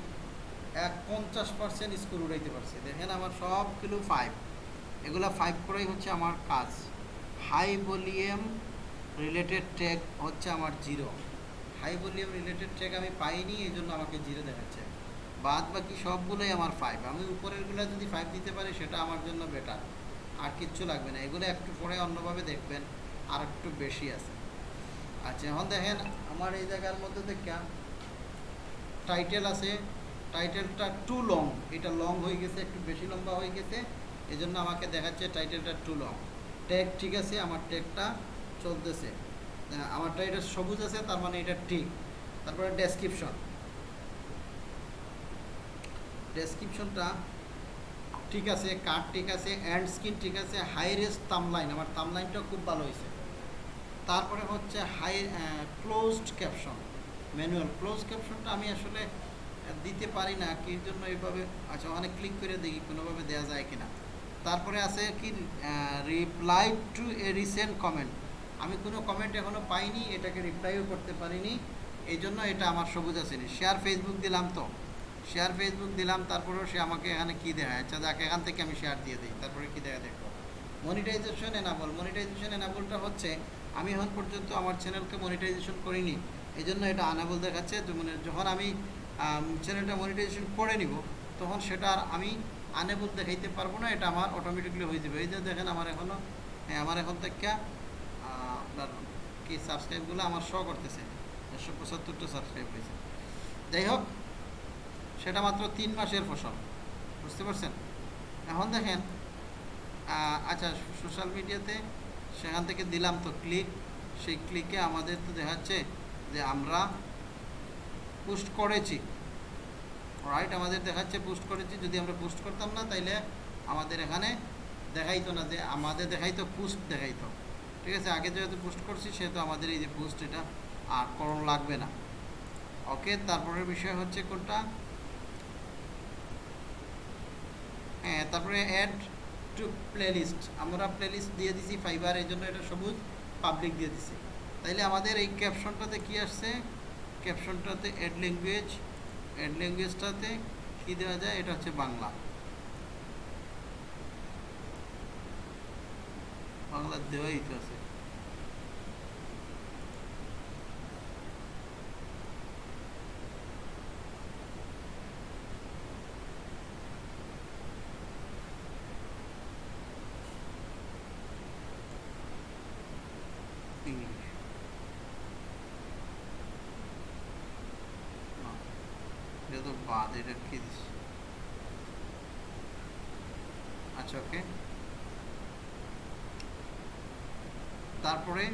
এক পঞ্চাশ পার্সেন্ট স্কোর উঠাইতে পারছি। দেখেন আমার সবগুলো ফাইভ এগুলো ফাইভ করেই হচ্ছে আমার কাজ। হাই ভলিউম রিলেটেড ট্যাগ হচ্ছে আমার zero high volume related tag আমি পাইনি এই জন্য আমাকে জিরো দেখাচ্ছে। বাদ বাকি সবগুলোই আমার ফাইভ আমি উপরেরগুলো যদি ফাইভ দিতে পারি, সেটা আমার জন্য বেটার আর কিচ্ছু লাগবে না। এগুলো একটু পরে অন্যভাবে দেখবেন আর একটু বেশি আছে। আচ্ছা এখন দেখেন আমার এই জায়গার মধ্যে দেখা টাইটেল আছে। টাইটেলটা টু লং এটা লং হয়ে গেছে একটু বেশি লম্বা হয়ে গেছে। এই জন্য আমাকে দেখাচ্ছে টাইটেলটা টু লং ট্যাগ ঠিক আছে আমার ট্যাগটা চলতেছে। আহ, আমারটা এটা সবুজ আছে তার মানে এটা ঠিক। তারপরে ডেসক্রিপশন ডেসক্রিপশনটা ঠিক আছে কার্ড ঠিক আছে অ্যান্ড স্ক্রিন ঠিক আছে হাই রেস তামলাইন আমার তামলাইনটা খুব ভালো হয়েছে। তারপরে হচ্ছে high closed caption manual close ক্যাপশনটা আমি আসলে দিতে পারি না, কি জন্য এইভাবে আচ্ছা অনেক ক্লিক করে দেখি কোনোভাবে দেওয়া যায় কিনা। তারপরে আছে কি reply to a recent comment আমি কোনো কমেন্ট এখনও পাইনি, এটাকে রিপ্লাইও করতে পারিনি এই জন্য এটা আমার সবুজ আসেনি শেয়ার ফেসবুক দিলাম তো। শেয়ার ফেসবুক দিলাম, তারপরেও সে আমাকে এখানে কী দেখায়? আচ্ছা যাক, এখান থেকে আমি শেয়ার দিয়ে দিই, তারপরে কী দেখা। দেখব মনিটাইজেশন এনাবল মনিটাইজেশন এনাবলটা হচ্ছে, আমি এখন পর্যন্ত আমার চ্যানেলকে মনিটাইজেশন করিনি এই জন্য এটা আনাবল দেখাচ্ছে। মানে যখন আমি চ্যানেলটা মনিটাইজেশন করে নিব, তখন সেটা আর আমি আনেবল দেখাইতে পারব না, এটা আমার অটোমেটিকলি হয়ে যাবে। এই যে দেখেন, আমার এখনও হ্যাঁ আমার এখন থেকে আপনার কি সাবস্ক্রাইবগুলো আমার শো করতেছে, একশো পঁচাত্তরটা সাবস্ক্রাইব হয়েছে। যাই হোক সেটা মাত্র তিন মাসের ফসল। বুঝতে পারছেন? এখন দেখেন আচ্ছা সোশ্যাল মিডিয়াতে সেখান থেকে দিলাম তো ক্লিক সেই ক্লিকে আমাদের তো দেখাচ্ছে যে আমরা পোস্ট করেছি। রাইট আমাদের দেখাচ্ছে পোস্ট করেছি, যদি আমরা পোস্ট করতাম না, তাইলে আমাদের এখানে দেখাইতো না যে আমাদের দেখাইতো পোস্ট দেখাইতো। ঠিক আছে? আগে যেহেতু পোস্ট করছি, সেহেতু আমাদের এই যে পোস্ট এটা আর করণ লাগবে না। ওকে তারপরের বিষয় হচ্ছে কোনটা? হ্যাঁ তারপরে অ্যাড টু প্লেলিস্ট আমরা প্লেলিস্ট দিয়ে দিছি ফাইবার এই জন্য এটা সবুজ পাবলিক দিয়ে দিছি। তাইলে আমাদের এই ক্যাপশনটাতে কি আসছে? ক্যাপশনটাতে অ্যাড ল্যাঙ্গুয়েজ অ্যাড ল্যাঙ্গুয়েজটাতে কী দেওয়া যায়? এটা হচ্ছে বাংলা। বাংলা দেওয়াই তো আছে ইংলিশ না, এটা তো বাদ এটা কি আচ্ছা ওকে তারপরে?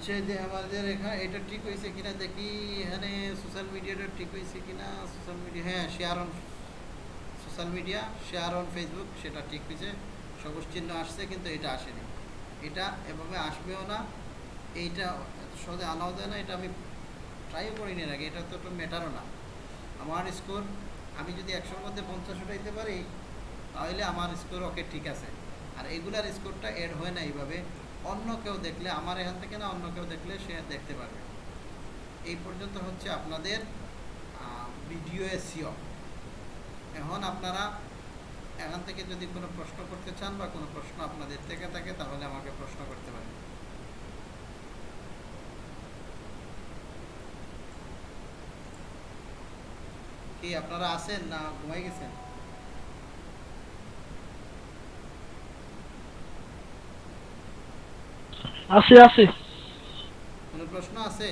হচ্ছে যে আমাদের এখানে এটা ঠিক হয়েছে কিনা দেখি এখানে সোশ্যাল মিডিয়াটা ঠিক হয়েছে কিনা সোশ্যাল মিডিয়া হ্যাঁ share on social media share on Facebook সেটা ঠিক হয়েছে। সবুজ চিহ্ন আসছে কিন্তু এটা আসেনি। এটা এভাবে আসবেও না। এইটা সহজে আনাও যায় না, এটা আমি ট্রাইও করিনি আগে, এটা তো একটা ম্যাটারও না। আমার স্কোর আমি যদি একশোর মধ্যে পঞ্চাশ উঠাইতে পারি, তাহলে আমার স্কোর ওকে ঠিক আছে। আর এগুলার স্কোরটা এড হয় না এইভাবে। অন্য কেউ দেখলে, আমার এখান থেকে না, অন্য কেউ দেখলে সে দেখতে পারবে এই পর্যন্ত হচ্ছে আপনাদের ভিডিও এসিও এখন আপনারা এখান থেকে যদি কোনো প্রশ্ন করতে চান বা কোনো প্রশ্ন আপনাদের থেকে থাকে, তাহলে আমাকে প্রশ্ন করতে পারেন। কি আপনারা আছেন না ঘুমাই গেছেন? আছে আছে কোনো প্রশ্ন আছে?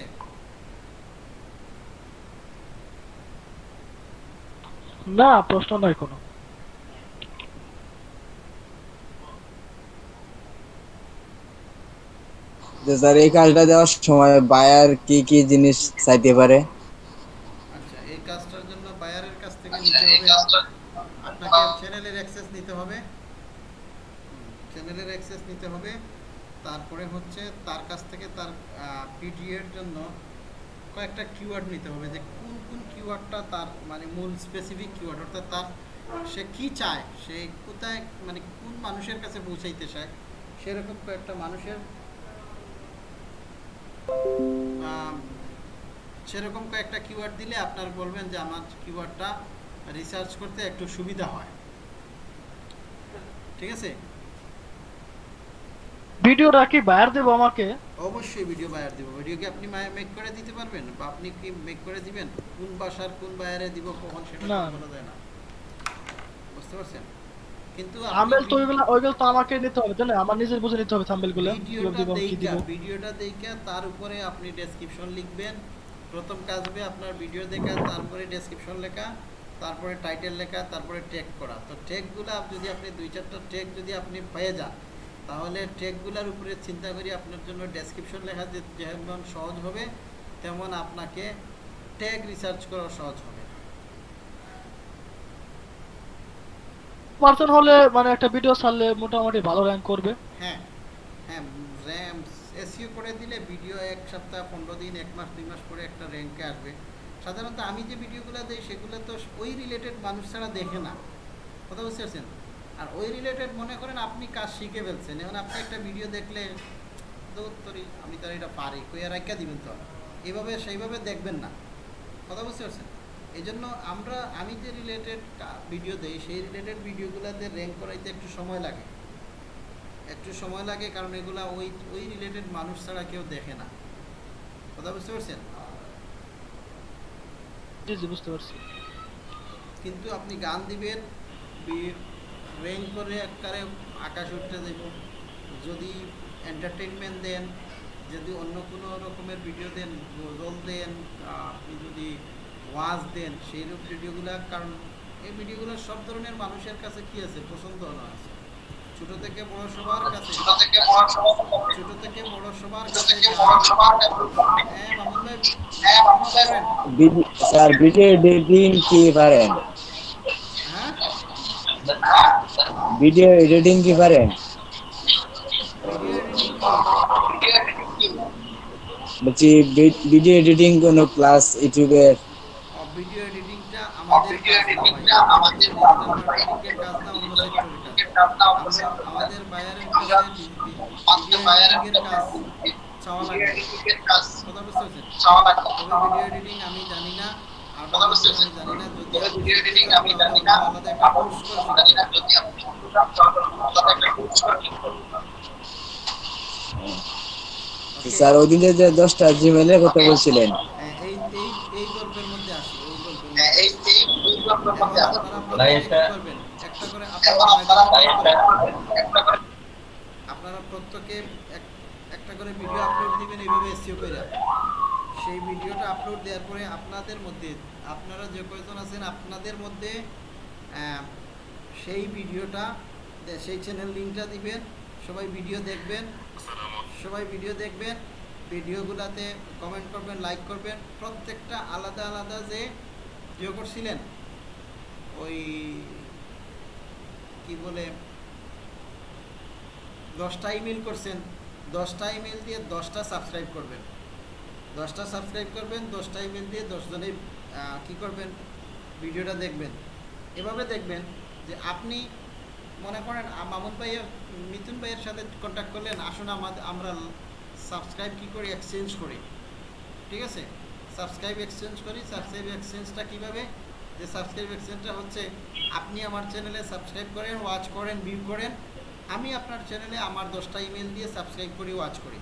না প্রশ্ন নাই কোনো। যে স্যার এই কাজটা দেওয়ার সময় বায়ার কি কি জিনিস চাইতে পারে? আচ্ছা এই কাজটার জন্য বায়ারের কাছ থেকে নিতে হবে। আপনাকে চ্যানেলের অ্যাক্সেস নিতে হবে। চ্যানেলের অ্যাক্সেস নিতে হবে। তারপরে হচ্ছে তার কাছ থেকে তার পিডিএর জন্য কয়েকটা কিওয়ার্ড নিতে হবে যে কোন কোন কিওয়ার্ডটা তার মানে মূল স্পেসিফিক কিওয়ার্ড অর্থাৎ তার সে কি চায়, সে কোথায় মানে কোন মানুষের কাছে পৌঁছাইতে চায়, সেরকম কয়েকটা মানুষের সেরকম কয়েকটা কিওয়ার্ড দিলে আপনার বলবেন যে আমার কিওয়ার্ডটা রিসার্চ করতে একটু সুবিধা হয়। ঠিক আছে? ভিডিওটা কি বাইর দেবো আমাকে। অবশ্যই ভিডিও বায়ার দিব। ভিডিও কি আপনি মেক করে দিতে পারবেন? বা আপনি কি মেক করে দিবেন? কোন ভাষার কোন বায়ারে দিব কখন সেটা। বলা যায় না। বুঝতে পারছেন? কিন্তু থাম্বেল তো ওইগুলো ওইগুলো তো আমাকে নিতে হবে না? আমার নিজের বুঝে নিতে হবে থাম্বেলগুলো ভিডিওটা দিব কি দেইখা দিব। ভিডিওটা দেইখা তার উপরে আপনি ডেসক্রিপশন লিখবেন। প্রথম কাজ হবে আপনার ভিডিও দেখা তারপরে ডেসক্রিপশন লেখা তারপরে টাইটেল লেখা তারপরে ট্যাগ করা। তো ট্যাগগুলো যদি আপনি দুই চারটা ট্যাগ যদি আপনি পেয়ে যান তাহলে ট্যাগগুলোর উপরে চিন্তা করি আপনার জন্য ডেসক্রিপশন লেখা যেমন সহজ হবে তেমন আপনাকে ট্যাগ রিসার্চ করা সহজ হবে। পার্সন হলে মানে একটা ভিডিও ছাড়লে মোটামুটি ভালো র্যাঙ্ক করবে। হ্যাঁ হ্যাঁ র্যাম এসইও করে দিলে ভিডিও এক সপ্তাহ পনেরো দিন এক মাস দুই মাস পরে একটা র্যাঙ্কে আসবে। সাধারণত আমি যে ভিডিওগুলো দিই সেগুলো তো ওই রিলেটেড মানুষ ছাড়া দেখে না। কথা বুঝতে পারছেন? আর ওই রিলেটেড মনে করেন আপনি কাজ শিখে ফেলছেন এখন আপনি একটা ভিডিও দেখলে দৌত্তরি আমি তো এটা পারি কই আর রাখা দিবেন তো। এইভাবে সেইভাবে দেখবেন না। কথা বুঝতে পারছেন? এই জন্য আমরা আমি যে রিলেটেড ভিডিও দিই সেই রিলেটেড ভিডিওগুলোতে র্যাঙ্ক করাইতে একটু সময় লাগে। একটু সময় লাগে কারণ এগুলা ওই ওই রিলেটেড মানুষ ছাড়া কেউ দেখে না। কথা বুঝতে পারছেন? জি জি বুঝতে পারছি। কিন্তু আপনি গান দিবেন র্যাঙ্ক করে একবারে আকাশ উঠতে দেব। যদি এন্টারটেনমেন্ট দেন যদি অন্য কোনো রকমের ভিডিও দেন গজল দেন আপনি যদি ওয়াজ দেন সেই রূপ ভিডিওগুলো কারণ এই ভিডিওগুলো সব ধরনের মানুষের কাছে কি আছে? পছন্দ না আছে। ছোট থেকে বড় সবার কাছে ছোট থেকে বড় সবার কাছে হ্যাঁ মামুন ভাই করেন। ভিডি- স্যার ভিডিও এডিটিং কি পারেন? হ্যাঁ? ভিডিও এডিটিং কি পারেন? বলছি ভিডিও এডিটিং কোনো ক্লাস ইউটিউবে ভিডিও এডিটিংটা আমাদের আমরা আমাদের বায়ারের কাছে এডিটিংয়ের কাজ চাওয়া লাগে। ভিডিও এডিটিং আমি জানি না। আমি জানি না। জানি না? স্যার ওই দিন যে দশটা জিমেলে কথা বলছিলেন। হ্যাঁ, আপনারা প্রত্যেকে একটা করে ভিডিও আপলোড দিবেন এইভাবে এসিও করে। সেই ভিডিওটা আপলোড দেওয়ার পরে আপনাদের মধ্যে আপনারা যে কয়জন আছেন আপনাদের মধ্যে সেই ভিডিওটা সেই চ্যানেল লিঙ্কটা দিবেন সবাই ভিডিও দেখবেন সবাই ভিডিও দেখবেন ভিডিওগুলোতে কমেন্ট করবেন লাইক করবেন প্রত্যেকটা আলাদা আলাদা যে ইয়ে করছিলেন ওই কি বলে দশটা ইমেল করছেন দশটা ইমেল দিয়ে দশটা সাবস্ক্রাইব করবেন। দশটা সাবস্ক্রাইব করবেন, দশটা ইমেল দিয়ে দশজনে কি করবেন? ভিডিওটা দেখবেন। এভাবে দেখবেন যে আপনি মনে করেন মামুন ভাইয়ের মিথুন ভাইয়ের সাথে কন্ট্যাক্ট করলেন, আসুন আমাদের আমরা সাবস্ক্রাইব কী করি? এক্সচেঞ্জ করি। ঠিক আছে? সাবস্ক্রাইব এক্সচেঞ্জ করি। সাবস্ক্রাইব এক্সচেঞ্জটা কীভাবে? যে সাবস্ক্রাইব এক্সচেঞ্জটা হচ্ছে, আপনি আমার চ্যানেলে সাবস্ক্রাইব করেন ওয়াচ করেন ভিউ করেন। আমি আপনার চ্যানেলে আমার দশটা ইমেল দিয়ে সাবস্ক্রাইব করি ওয়াচ করি।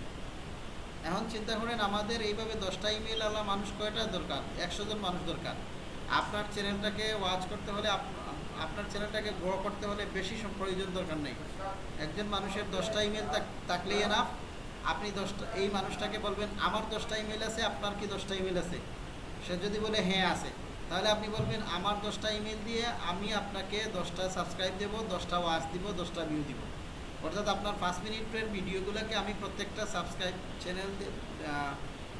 এখন চিন্তা করেন, আমাদের এইভাবে দশটা ইমেল আলা মানুষ কয়টা দরকার? একশো জন মানুষ দরকার। আপনার চ্যানেলটাকে ওয়াচ করতে হলে আপ- আপনার চ্যানেলটাকে গ্রো করতে হলে বেশি প্রয়োজন দরকার নেই। একজন মানুষের দশটা ইমেল থাকলেই না আপনি দশটা, এই মানুষটাকে বলবেন, আমার দশটা ইমেল আছে, আপনার কি দশটা ইমেল আছে? সে যদি বলে হ্যাঁ আছে। তাহলে আপনি বলবেন, আমার দশটা ইমেল দিয়ে আমি আপনাকে দশটা সাবস্ক্রাইব দেবো, দশটা ওয়াচ দিব, দশটা ভিউ দিব। অর্থাৎ আপনার পাঁচ মিনিটের ভিডিওগুলোকে আমি প্রত্যেকটা সাবস্ক্রাইব চ্যানেল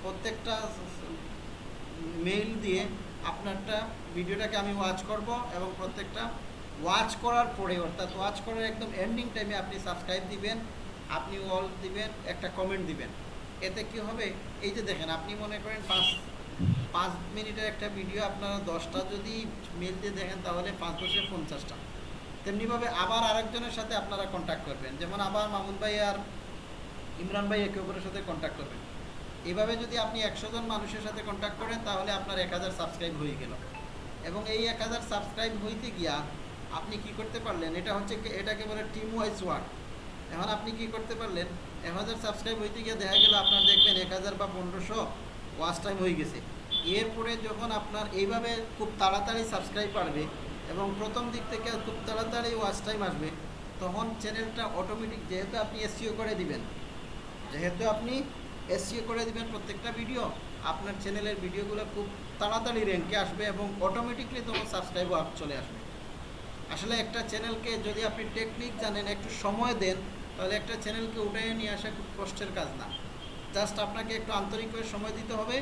প্রত্যেকটা মেইল দিয়ে আপনারটা ভিডিওটাকে আমি ওয়াচ করব এবং প্রত্যেকটা ওয়াচ করার পরে, অর্থাৎ ওয়াচ করার একদম এন্ডিং টাইমে আপনি সাবস্ক্রাইব দিবেন, আপনি অল দিবেন, একটা কমেন্ট দিবেন। এতে কি হবে? এই যে দেখেন, আপনি মনে করেন পাঁচ পাঁচ মিনিটের একটা ভিডিও আপনারা দশটা যদি মেল দিয়ে দেখেন, তাহলে পাঁচ দশে পঞ্চাশটা। তেমনিভাবে আবার আরেকজনের সাথে আপনারা কন্ট্যাক্ট করবেন। যেমন আবার মামুন ভাই আর ইমরান ভাই একে অপরের সাথে কন্ট্যাক্ট করবেন। এভাবে যদি আপনি একশো জন মানুষের সাথে কন্ট্যাক্ট করেন, তাহলে আপনার এক হাজার সাবস্ক্রাইব হয়ে গেল। এবং এই এক হাজার সাবস্ক্রাইব হইতে গিয়া আপনি কি করতে পারলেন? এটা হচ্ছে এটাকে বলে টিম ওয়াইজ ওয়ার্ক এখন আপনি কি করতে পারলেন? এক হাজার সাবস্ক্রাইব হইতে গিয়ে দেখা গেল আপনার দেখবেন এক হাজার বা পনেরোশো ওয়াচ টাইম হয়ে গেছে। এরপরে যখন আপনার এইভাবে খুব তাড়াতাড়ি সাবস্ক্রাইব বাড়বে এবং প্রথম দিক থেকে খুব তাড়াতাড়ি ওয়াচ টাইম আসবে, তখন চ্যানেলটা অটোমেটিক যেহেতু আপনি এসিও করে দিবেন, যেহেতু আপনি এসিও করে দিবেন প্রত্যেকটা ভিডিও আপনার চ্যানেলের ভিডিওগুলো খুব তাড়াতাড়ি র্যাঙ্কে আসবে এবং অটোমেটিকলি তখন সাবস্ক্রাইব আপ চলে আসবে। আসলে একটা চ্যানেলকে যদি আপনি টেকনিক জানেন, একটু সময় দেন, তাহলে একটা চ্যানেলকে উঠে নিয়ে আসা খুব কষ্টের কাজ না। জাস্ট আপনাকে একটু আন্তরিকভাবে সময় দিতে হবে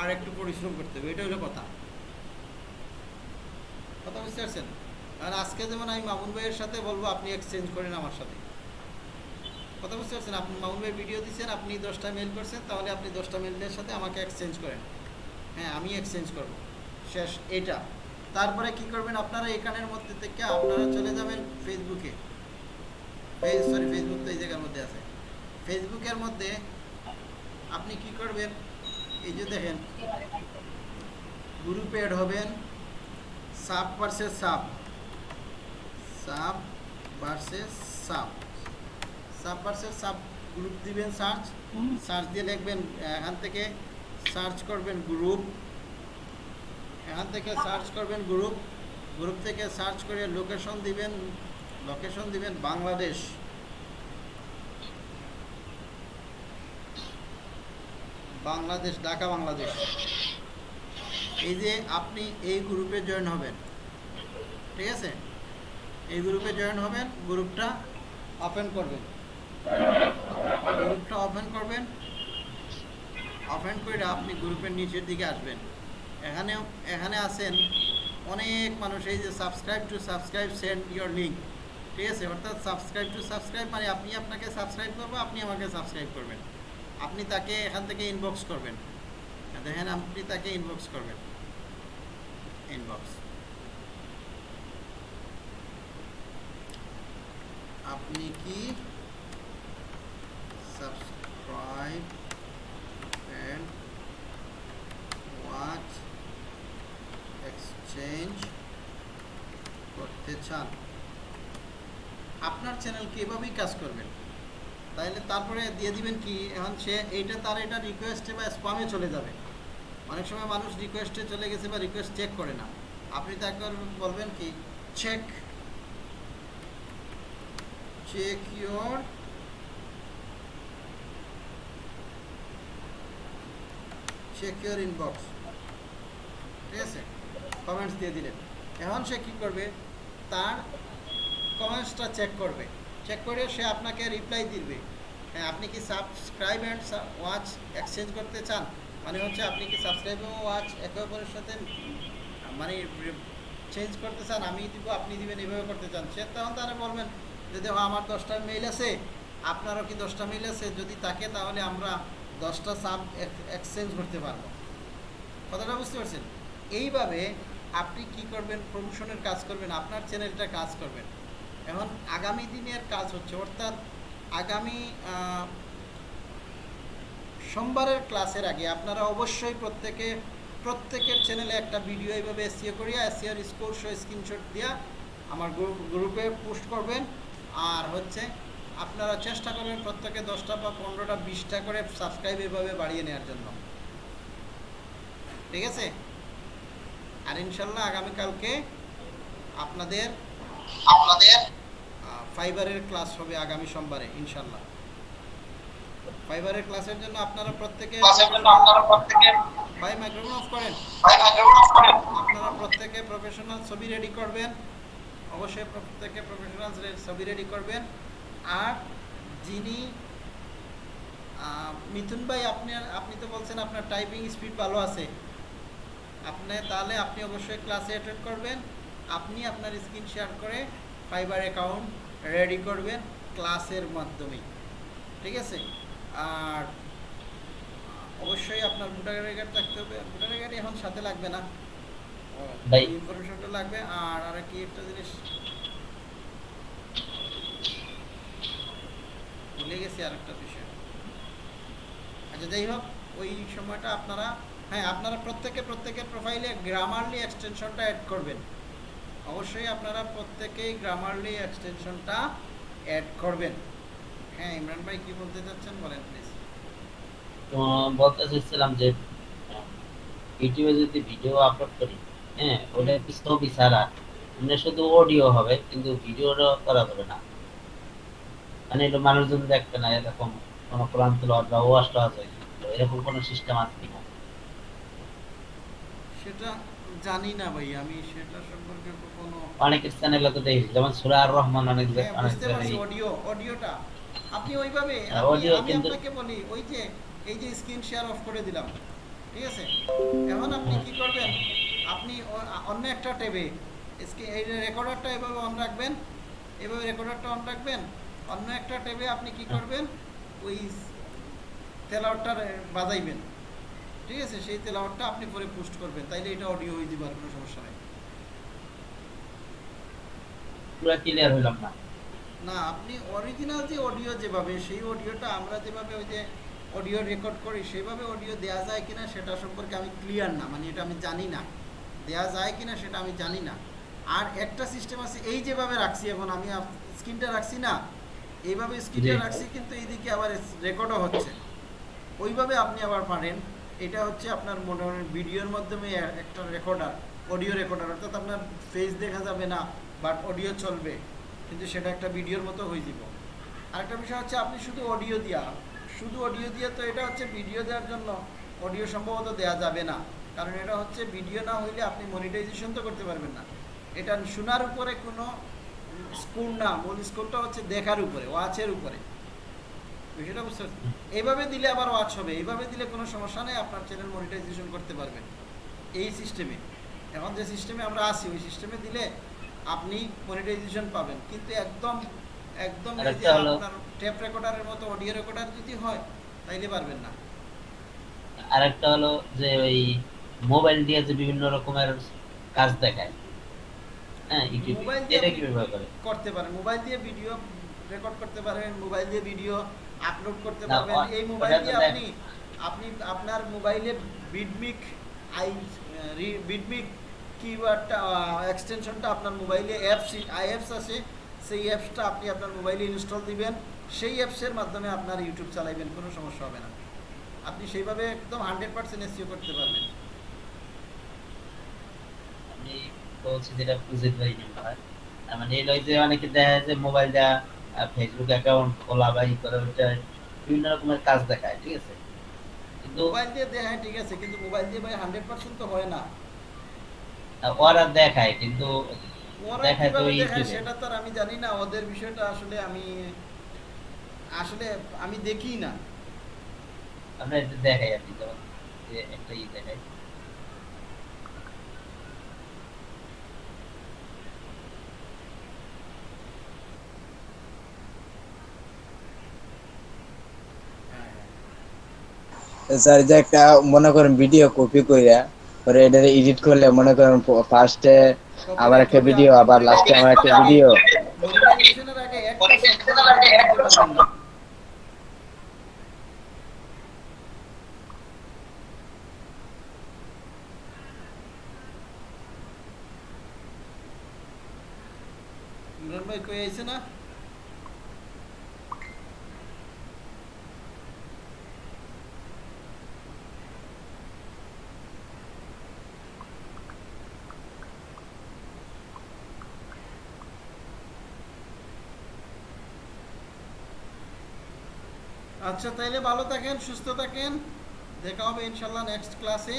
আর একটু পরিশ্রম করতে হবে, এটা হলো কথা। কথা বুঝতে পারছেন? আর আজকে যেমন আমি মামুন ভাইয়ের সাথে বলব, আপনি এক্সচেঞ্জ করেন আমার সাথে। কথা বুঝতে পারছেন? আপনি মামুন ভাই ভিডিও দিচ্ছেন, আপনি দশটা মেল করছেন, তাহলে আপনি দশটা মেলের সাথে আমাকে এক্সচেঞ্জ করেন। হ্যাঁ আমি এক্সচেঞ্জ করব। শেষ, এটা। তারপরে কি করবেন আপনারা? এখানের মধ্যে থেকে আপনারা চলে যাবেন ফেসবুকে সরি ফেসবুক তো এই জায়গার মধ্যে আছে। ফেসবুকের মধ্যে আপনি কি করবেন? এই যে দেখেন গ্রুপে অ্যাড হবেন। Sub versus sub. Sub versus sub. Sub versus sub group দিবেন সার্চ সার্চ দিয়ে লিখবেন এখান থেকে সার্চ করবেন গ্রুপ এখান থেকে সার্চ করবেন গ্রুপ গ্রুপ থেকে সার্চ করে লোকেশন দিবেন লোকেশন দিবেন বাংলাদেশ। বাংলাদেশ ঢাকা বাংলাদেশ। এই যে আপনি এই গ্রুপে জয়েন হবেন, ঠিক আছে? এই গ্রুপে জয়েন হবেন, গ্রুপটা ওপেন করবেন। গ্রুপটা ওপেন করবেন ওপেন করে আপনি গ্রুপের নিচের দিকে আসবেন। এখানে এখানে আছেন অনেক মানুষ, এই যে subscribe to subscribe send your link ঠিক আছে? অর্থাৎ সাবস্ক্রাইব টু সাবস্ক্রাইব মানে আপনি আপনাকে সাবস্ক্রাইব করব, আপনি আমাকে সাবস্ক্রাইব করবেন। আপনি তাকে এখান থেকে ইনবক্স করবেন। দেখেন, আপনি তাকে ইনবক্স করবেন। ইনবক্স আপনি কি সাবস্ক্রাইব এন্ড ওয়াচ এক্সচেঞ্জ করতে চান? আপনার চ্যানেল কি এভাবেই কাজ করবেন তাইলে তারপরে দিয়ে দিবেন কি? এখন সে এইটা তার এটা রিকোয়েস্টে বা স্পামে চলে যাবে। অনেক সময় মানুষ রিকোয়েস্টে চলে গেছে বা রিকোয়েস্ট চেক করে না। আপনি তাকে বলবেন কি check check your check your inbox ঠিক আছে? কমেন্টস দিয়ে দিলেন। এখন সে কি করবে? তার কমেন্টসটা চেক করবে। চেক করে সে আপনাকে রিপ্লাই দিবে। হ্যাঁ আপনি কি সাবস্ক্রাইব অ্যান্ড ওয়াচ এক্সচেঞ্জ করতে চান? মানে হচ্ছে আপনি কি সাবস্ক্রাইব এবং ওয়াচ একে অপরের সাথে মানে চেঞ্জ করতে চান, আমি দিব, আপনি দিবেন এইভাবে করতে চান, সে তখন তারা বলবেন যে দেখো, আমার দশটা মেইল আছে, আপনারও কি দশটা মেইল আছে? যদি থাকে তাহলে আমরা দশটা সাব এক্সচেঞ্জ করতে পারব। কথাটা বুঝতে পারছেন? এইভাবে আপনি কি করবেন? প্রমোশনের কাজ করবেন, আপনার চ্যানেলটা কাজ করবেন। এখন আগামী দিনের কাজ হচ্ছে, অর্থাৎ আগামী সোমবারের ক্লাসের আগে আপনারা অবশ্যই প্রত্যেকে, প্রত্যেকের চ্যানেলে একটা ভিডিও এইভাবে এসিও করিয়া এসিওর স্কোর শো স্ক্রিনশট দিয়া আমার গ্রুপে পোস্ট করবেন। আর হচ্ছে, আপনারা চেষ্টা করবেন প্রত্যেকে দশটা বা পনেরোটা, বিশটা করে সাবস্ক্রাইব এভাবে বাড়িয়ে নেওয়ার জন্য। ঠিক আছে? আর ইনশাল্লাহ আগামীকালকে আপনাদের আপনাদের ফাইবারের ক্লাস হবে আগামী সোমবারে, ইনশাল্লাহ। ফাইবারের ক্লাসের জন্য আপনারা প্রত্যেকে ভাই মাইক্রোফোন অফ করেন। ভাই মাইক্রোফোন অফ করেন। আপনারা প্রত্যেকে প্রফেশনাল ছবি রেডি করবেন। অবশ্যই প্রত্যেকে প্রফেশনাল ছবি রেডি করবেন। আর যিনি মিথুন ভাই আপনি আপনি তো বলছেন আপনার টাইপিং স্পিড ভালো আছে। আপনি তাহলে আপনি অবশ্যই ক্লাসে অ্যাটেন্ড করবেন। আপনি আপনার স্ক্রিন শেয়ার করে ফাইবার অ্যাকাউন্ট রেডি করবেন ক্লাসের মাধ্যমে। ঠিক আছে? আর অবশ্যই আপনার ভোটার কার্ড থাকতে হবে। ভোটার কার্ড এখন সাথে লাগবে না। ভাই। ইনফরমেশনটা লাগবে। আর আর কি একটা জিনিস ভুলে গেছি আর একটা বিষয়। আচ্ছা যাই হোক ওই সময়টা আপনারা হ্যাঁ আপনারা প্রত্যেকে প্রত্যেকের প্রোফাইলে গ্রামারলি এক্সটেনশনটা অ্যাড করবেন। অবশ্যই আপনারা প্রত্যেকেই গ্রামারলি এক্সটেনশনটা অ্যাড করবেন। হ্যাঁ ইমরান ভাই কি বলতে চাচ্ছেন বলেন প্লিজ তো বলতে চাইছিলাম যে ইউটিউবে যদি ভিডিও আপলোড করি হ্যাঁ ওটা ছবি ছাড়া মানে শুধু অডিও হবে কিন্তু ভিডিওটা করা যাবে না। মানে এটা মানুষজন দেখবে না এরকম কোনো কোরআন তেলাওয়াত বা ওয়াজ টাওয়াজ হয় এরকম কোনো সিস্টেম আছে কিনা? সেটা জানি না ভাই আমি সেটা সম্পর্কে কোনো অনেকের চ্যানেলে তো দেখি যেমন সুরা আর রহমান অনেক হ্যাঁ, অনেক অডিও অডিওটা আপনি ওইভাবে আপনি- আমি আপনাকে বলি ওই যে এই যে স্ক্রিন শেয়ার অফ করে দিলাম ঠিক আছে? এখন আপনি কি করবেন? আপনি অন্য একটা ট্যাবে এই রেকর্ডারটা এভাবে অন রাখবেন এভাবে রেকর্ডারটা অন রাখবেন অন্য একটা ট্যাবে আপনি কি করবেন? ওই তেলাওয়ারটা বাজাইবেন ঠিক আছে? সেই তেলাওয়ারটা আপনি পরে পোস্ট করবেন তাইলে এটা অডিও হয়ে যাবে আর কোনো সমস্যা নেই। পুরো ক্লিয়ার হইলাম না। না আপনি অরিজিনাল যে অডিও যেভাবে সেই অডিওটা আমরা যেভাবে ওই যে অডিও রেকর্ড করি সেভাবে অডিও দেওয়া যায় কিনা সেটা সম্পর্কে আমি ক্লিয়ার না মানে এটা আমি জানি না। দেওয়া যায় কিনা সেটা আমি জানি না। আর একটা সিস্টেম আছে এই যেভাবে রাখছি এখন আমি স্ক্রিনটা রাখছি না এইভাবে স্ক্রিনটা রাখছি কিন্তু এইদিকে আবার রেকর্ডও হচ্ছে। ওইভাবে আপনি আবার পারেন এটা হচ্ছে আপনার মনে মোটামুটি ভিডিওর মাধ্যমে একটা রেকর্ডার অডিও রেকর্ডার অর্থাৎ আপনার ফেস দেখা যাবে না বাট অডিও চলবে। কিন্তু সেটা একটা ভিডিওর মতো হয়ে যাব আরেকটা বিষয় হচ্ছে আপনি শুধু অডিও দিয়া, শুধু অডিও দিয়ে তো এটা হচ্ছে ভিডিও দেওয়ার জন্য অডিও সম্ভবত দেওয়া যাবে না। কারণ এটা হচ্ছে ভিডিও না হইলে আপনি মনিটাইজেশন তো করতে পারবেন না। এটা শোনার উপরে কোনো স্কোর না, মূল স্কোরটা হচ্ছে দেখার উপরে ওয়াচের উপরে। বিষয়টা বুঝতে পারছেন? এইভাবে দিলে আবার ওয়াচ হবে, এইভাবে দিলে কোনো সমস্যা নেই, আপনার চ্যানেল মনিটাইজেশন করতে পারবেন। এই সিস্টেমে এখন যে সিস্টেমে আমরা আছি, ওই সিস্টেমে দিলে আপনি মনিটাইজেশন পাবেন। কিন্তু একদম একদম আপনার টেপ রেকর্ডারের মতো অডিও রেকর্ডার যদি হয় তাইলে পারবেন না। আরেকটা হলো যে ওই মোবাইল দিয়ে যে বিভিন্ন রকমের কাজ দেখায়। হ্যাঁ ইউটিউবে এটা করে? করতে পারেন। মোবাইল দিয়ে ভিডিও রেকর্ড করতে পারেন মোবাইল দিয়ে ভিডিও আপলোড করতে পারবেন। এই মোবাইল দিয়ে আপনি আপনি আপনার মোবাইলে বিডমিক আই বিডমিক কিওয়ার্ডটা এক্সটেনশনটা আপনার মোবাইলে অ্যাপস আইঅ্যাপস আছে সেই অ্যাপসটা আপনি আপনার মোবাইলে ইনস্টল দিবেন। সেই অ্যাপসের মাধ্যমে আপনার ইউটিউব চালাইবেন কোনো সমস্যা হবে না। আপনি সেইভাবে একদম হান্ড্রেড পার্সেন্ট এসিও করতে পারবেন। আমি বলছি যেটা মানে এই যে অনেকে দেখা যায় যে মোবাইল ফেসবুক অ্যাকাউন্ট খোলা বা ই করে ওইটা বিভিন্ন রকমের কাজ দেখায় ঠিক আছে? কিন্তু মোবাইল দিয়ে হ্যাঁ ঠিক আছে কিন্তু মোবাইল দিয়ে ভাই হান্ড্রেড পার্সেন্ট তো হয় না। ওরা দেখায় কিন্তু দেখায় তো ইউটিউবে। সেটা তো আর আমি জানি না ওদের বিষয়টা আসলে আমি আসলে আমি দেখি না। আমরা এটা দেখাই কি যেমন যে একটা ই দেখাই স্যার যে একটা মনে করেন ভিডিও কপি কইরা পরে এটা এডিট করলে মনে করেন ফার্স্টে আবার একটা ভিডিও আবার লাস্টে আমার একটা ভিডিও ভাই কই আইছে না? আচ্ছা তাইলে ভালো থাকেন সুস্থ থাকেন। দেখা হবে ইনশাল্লাহ নেক্সট ক্লাসে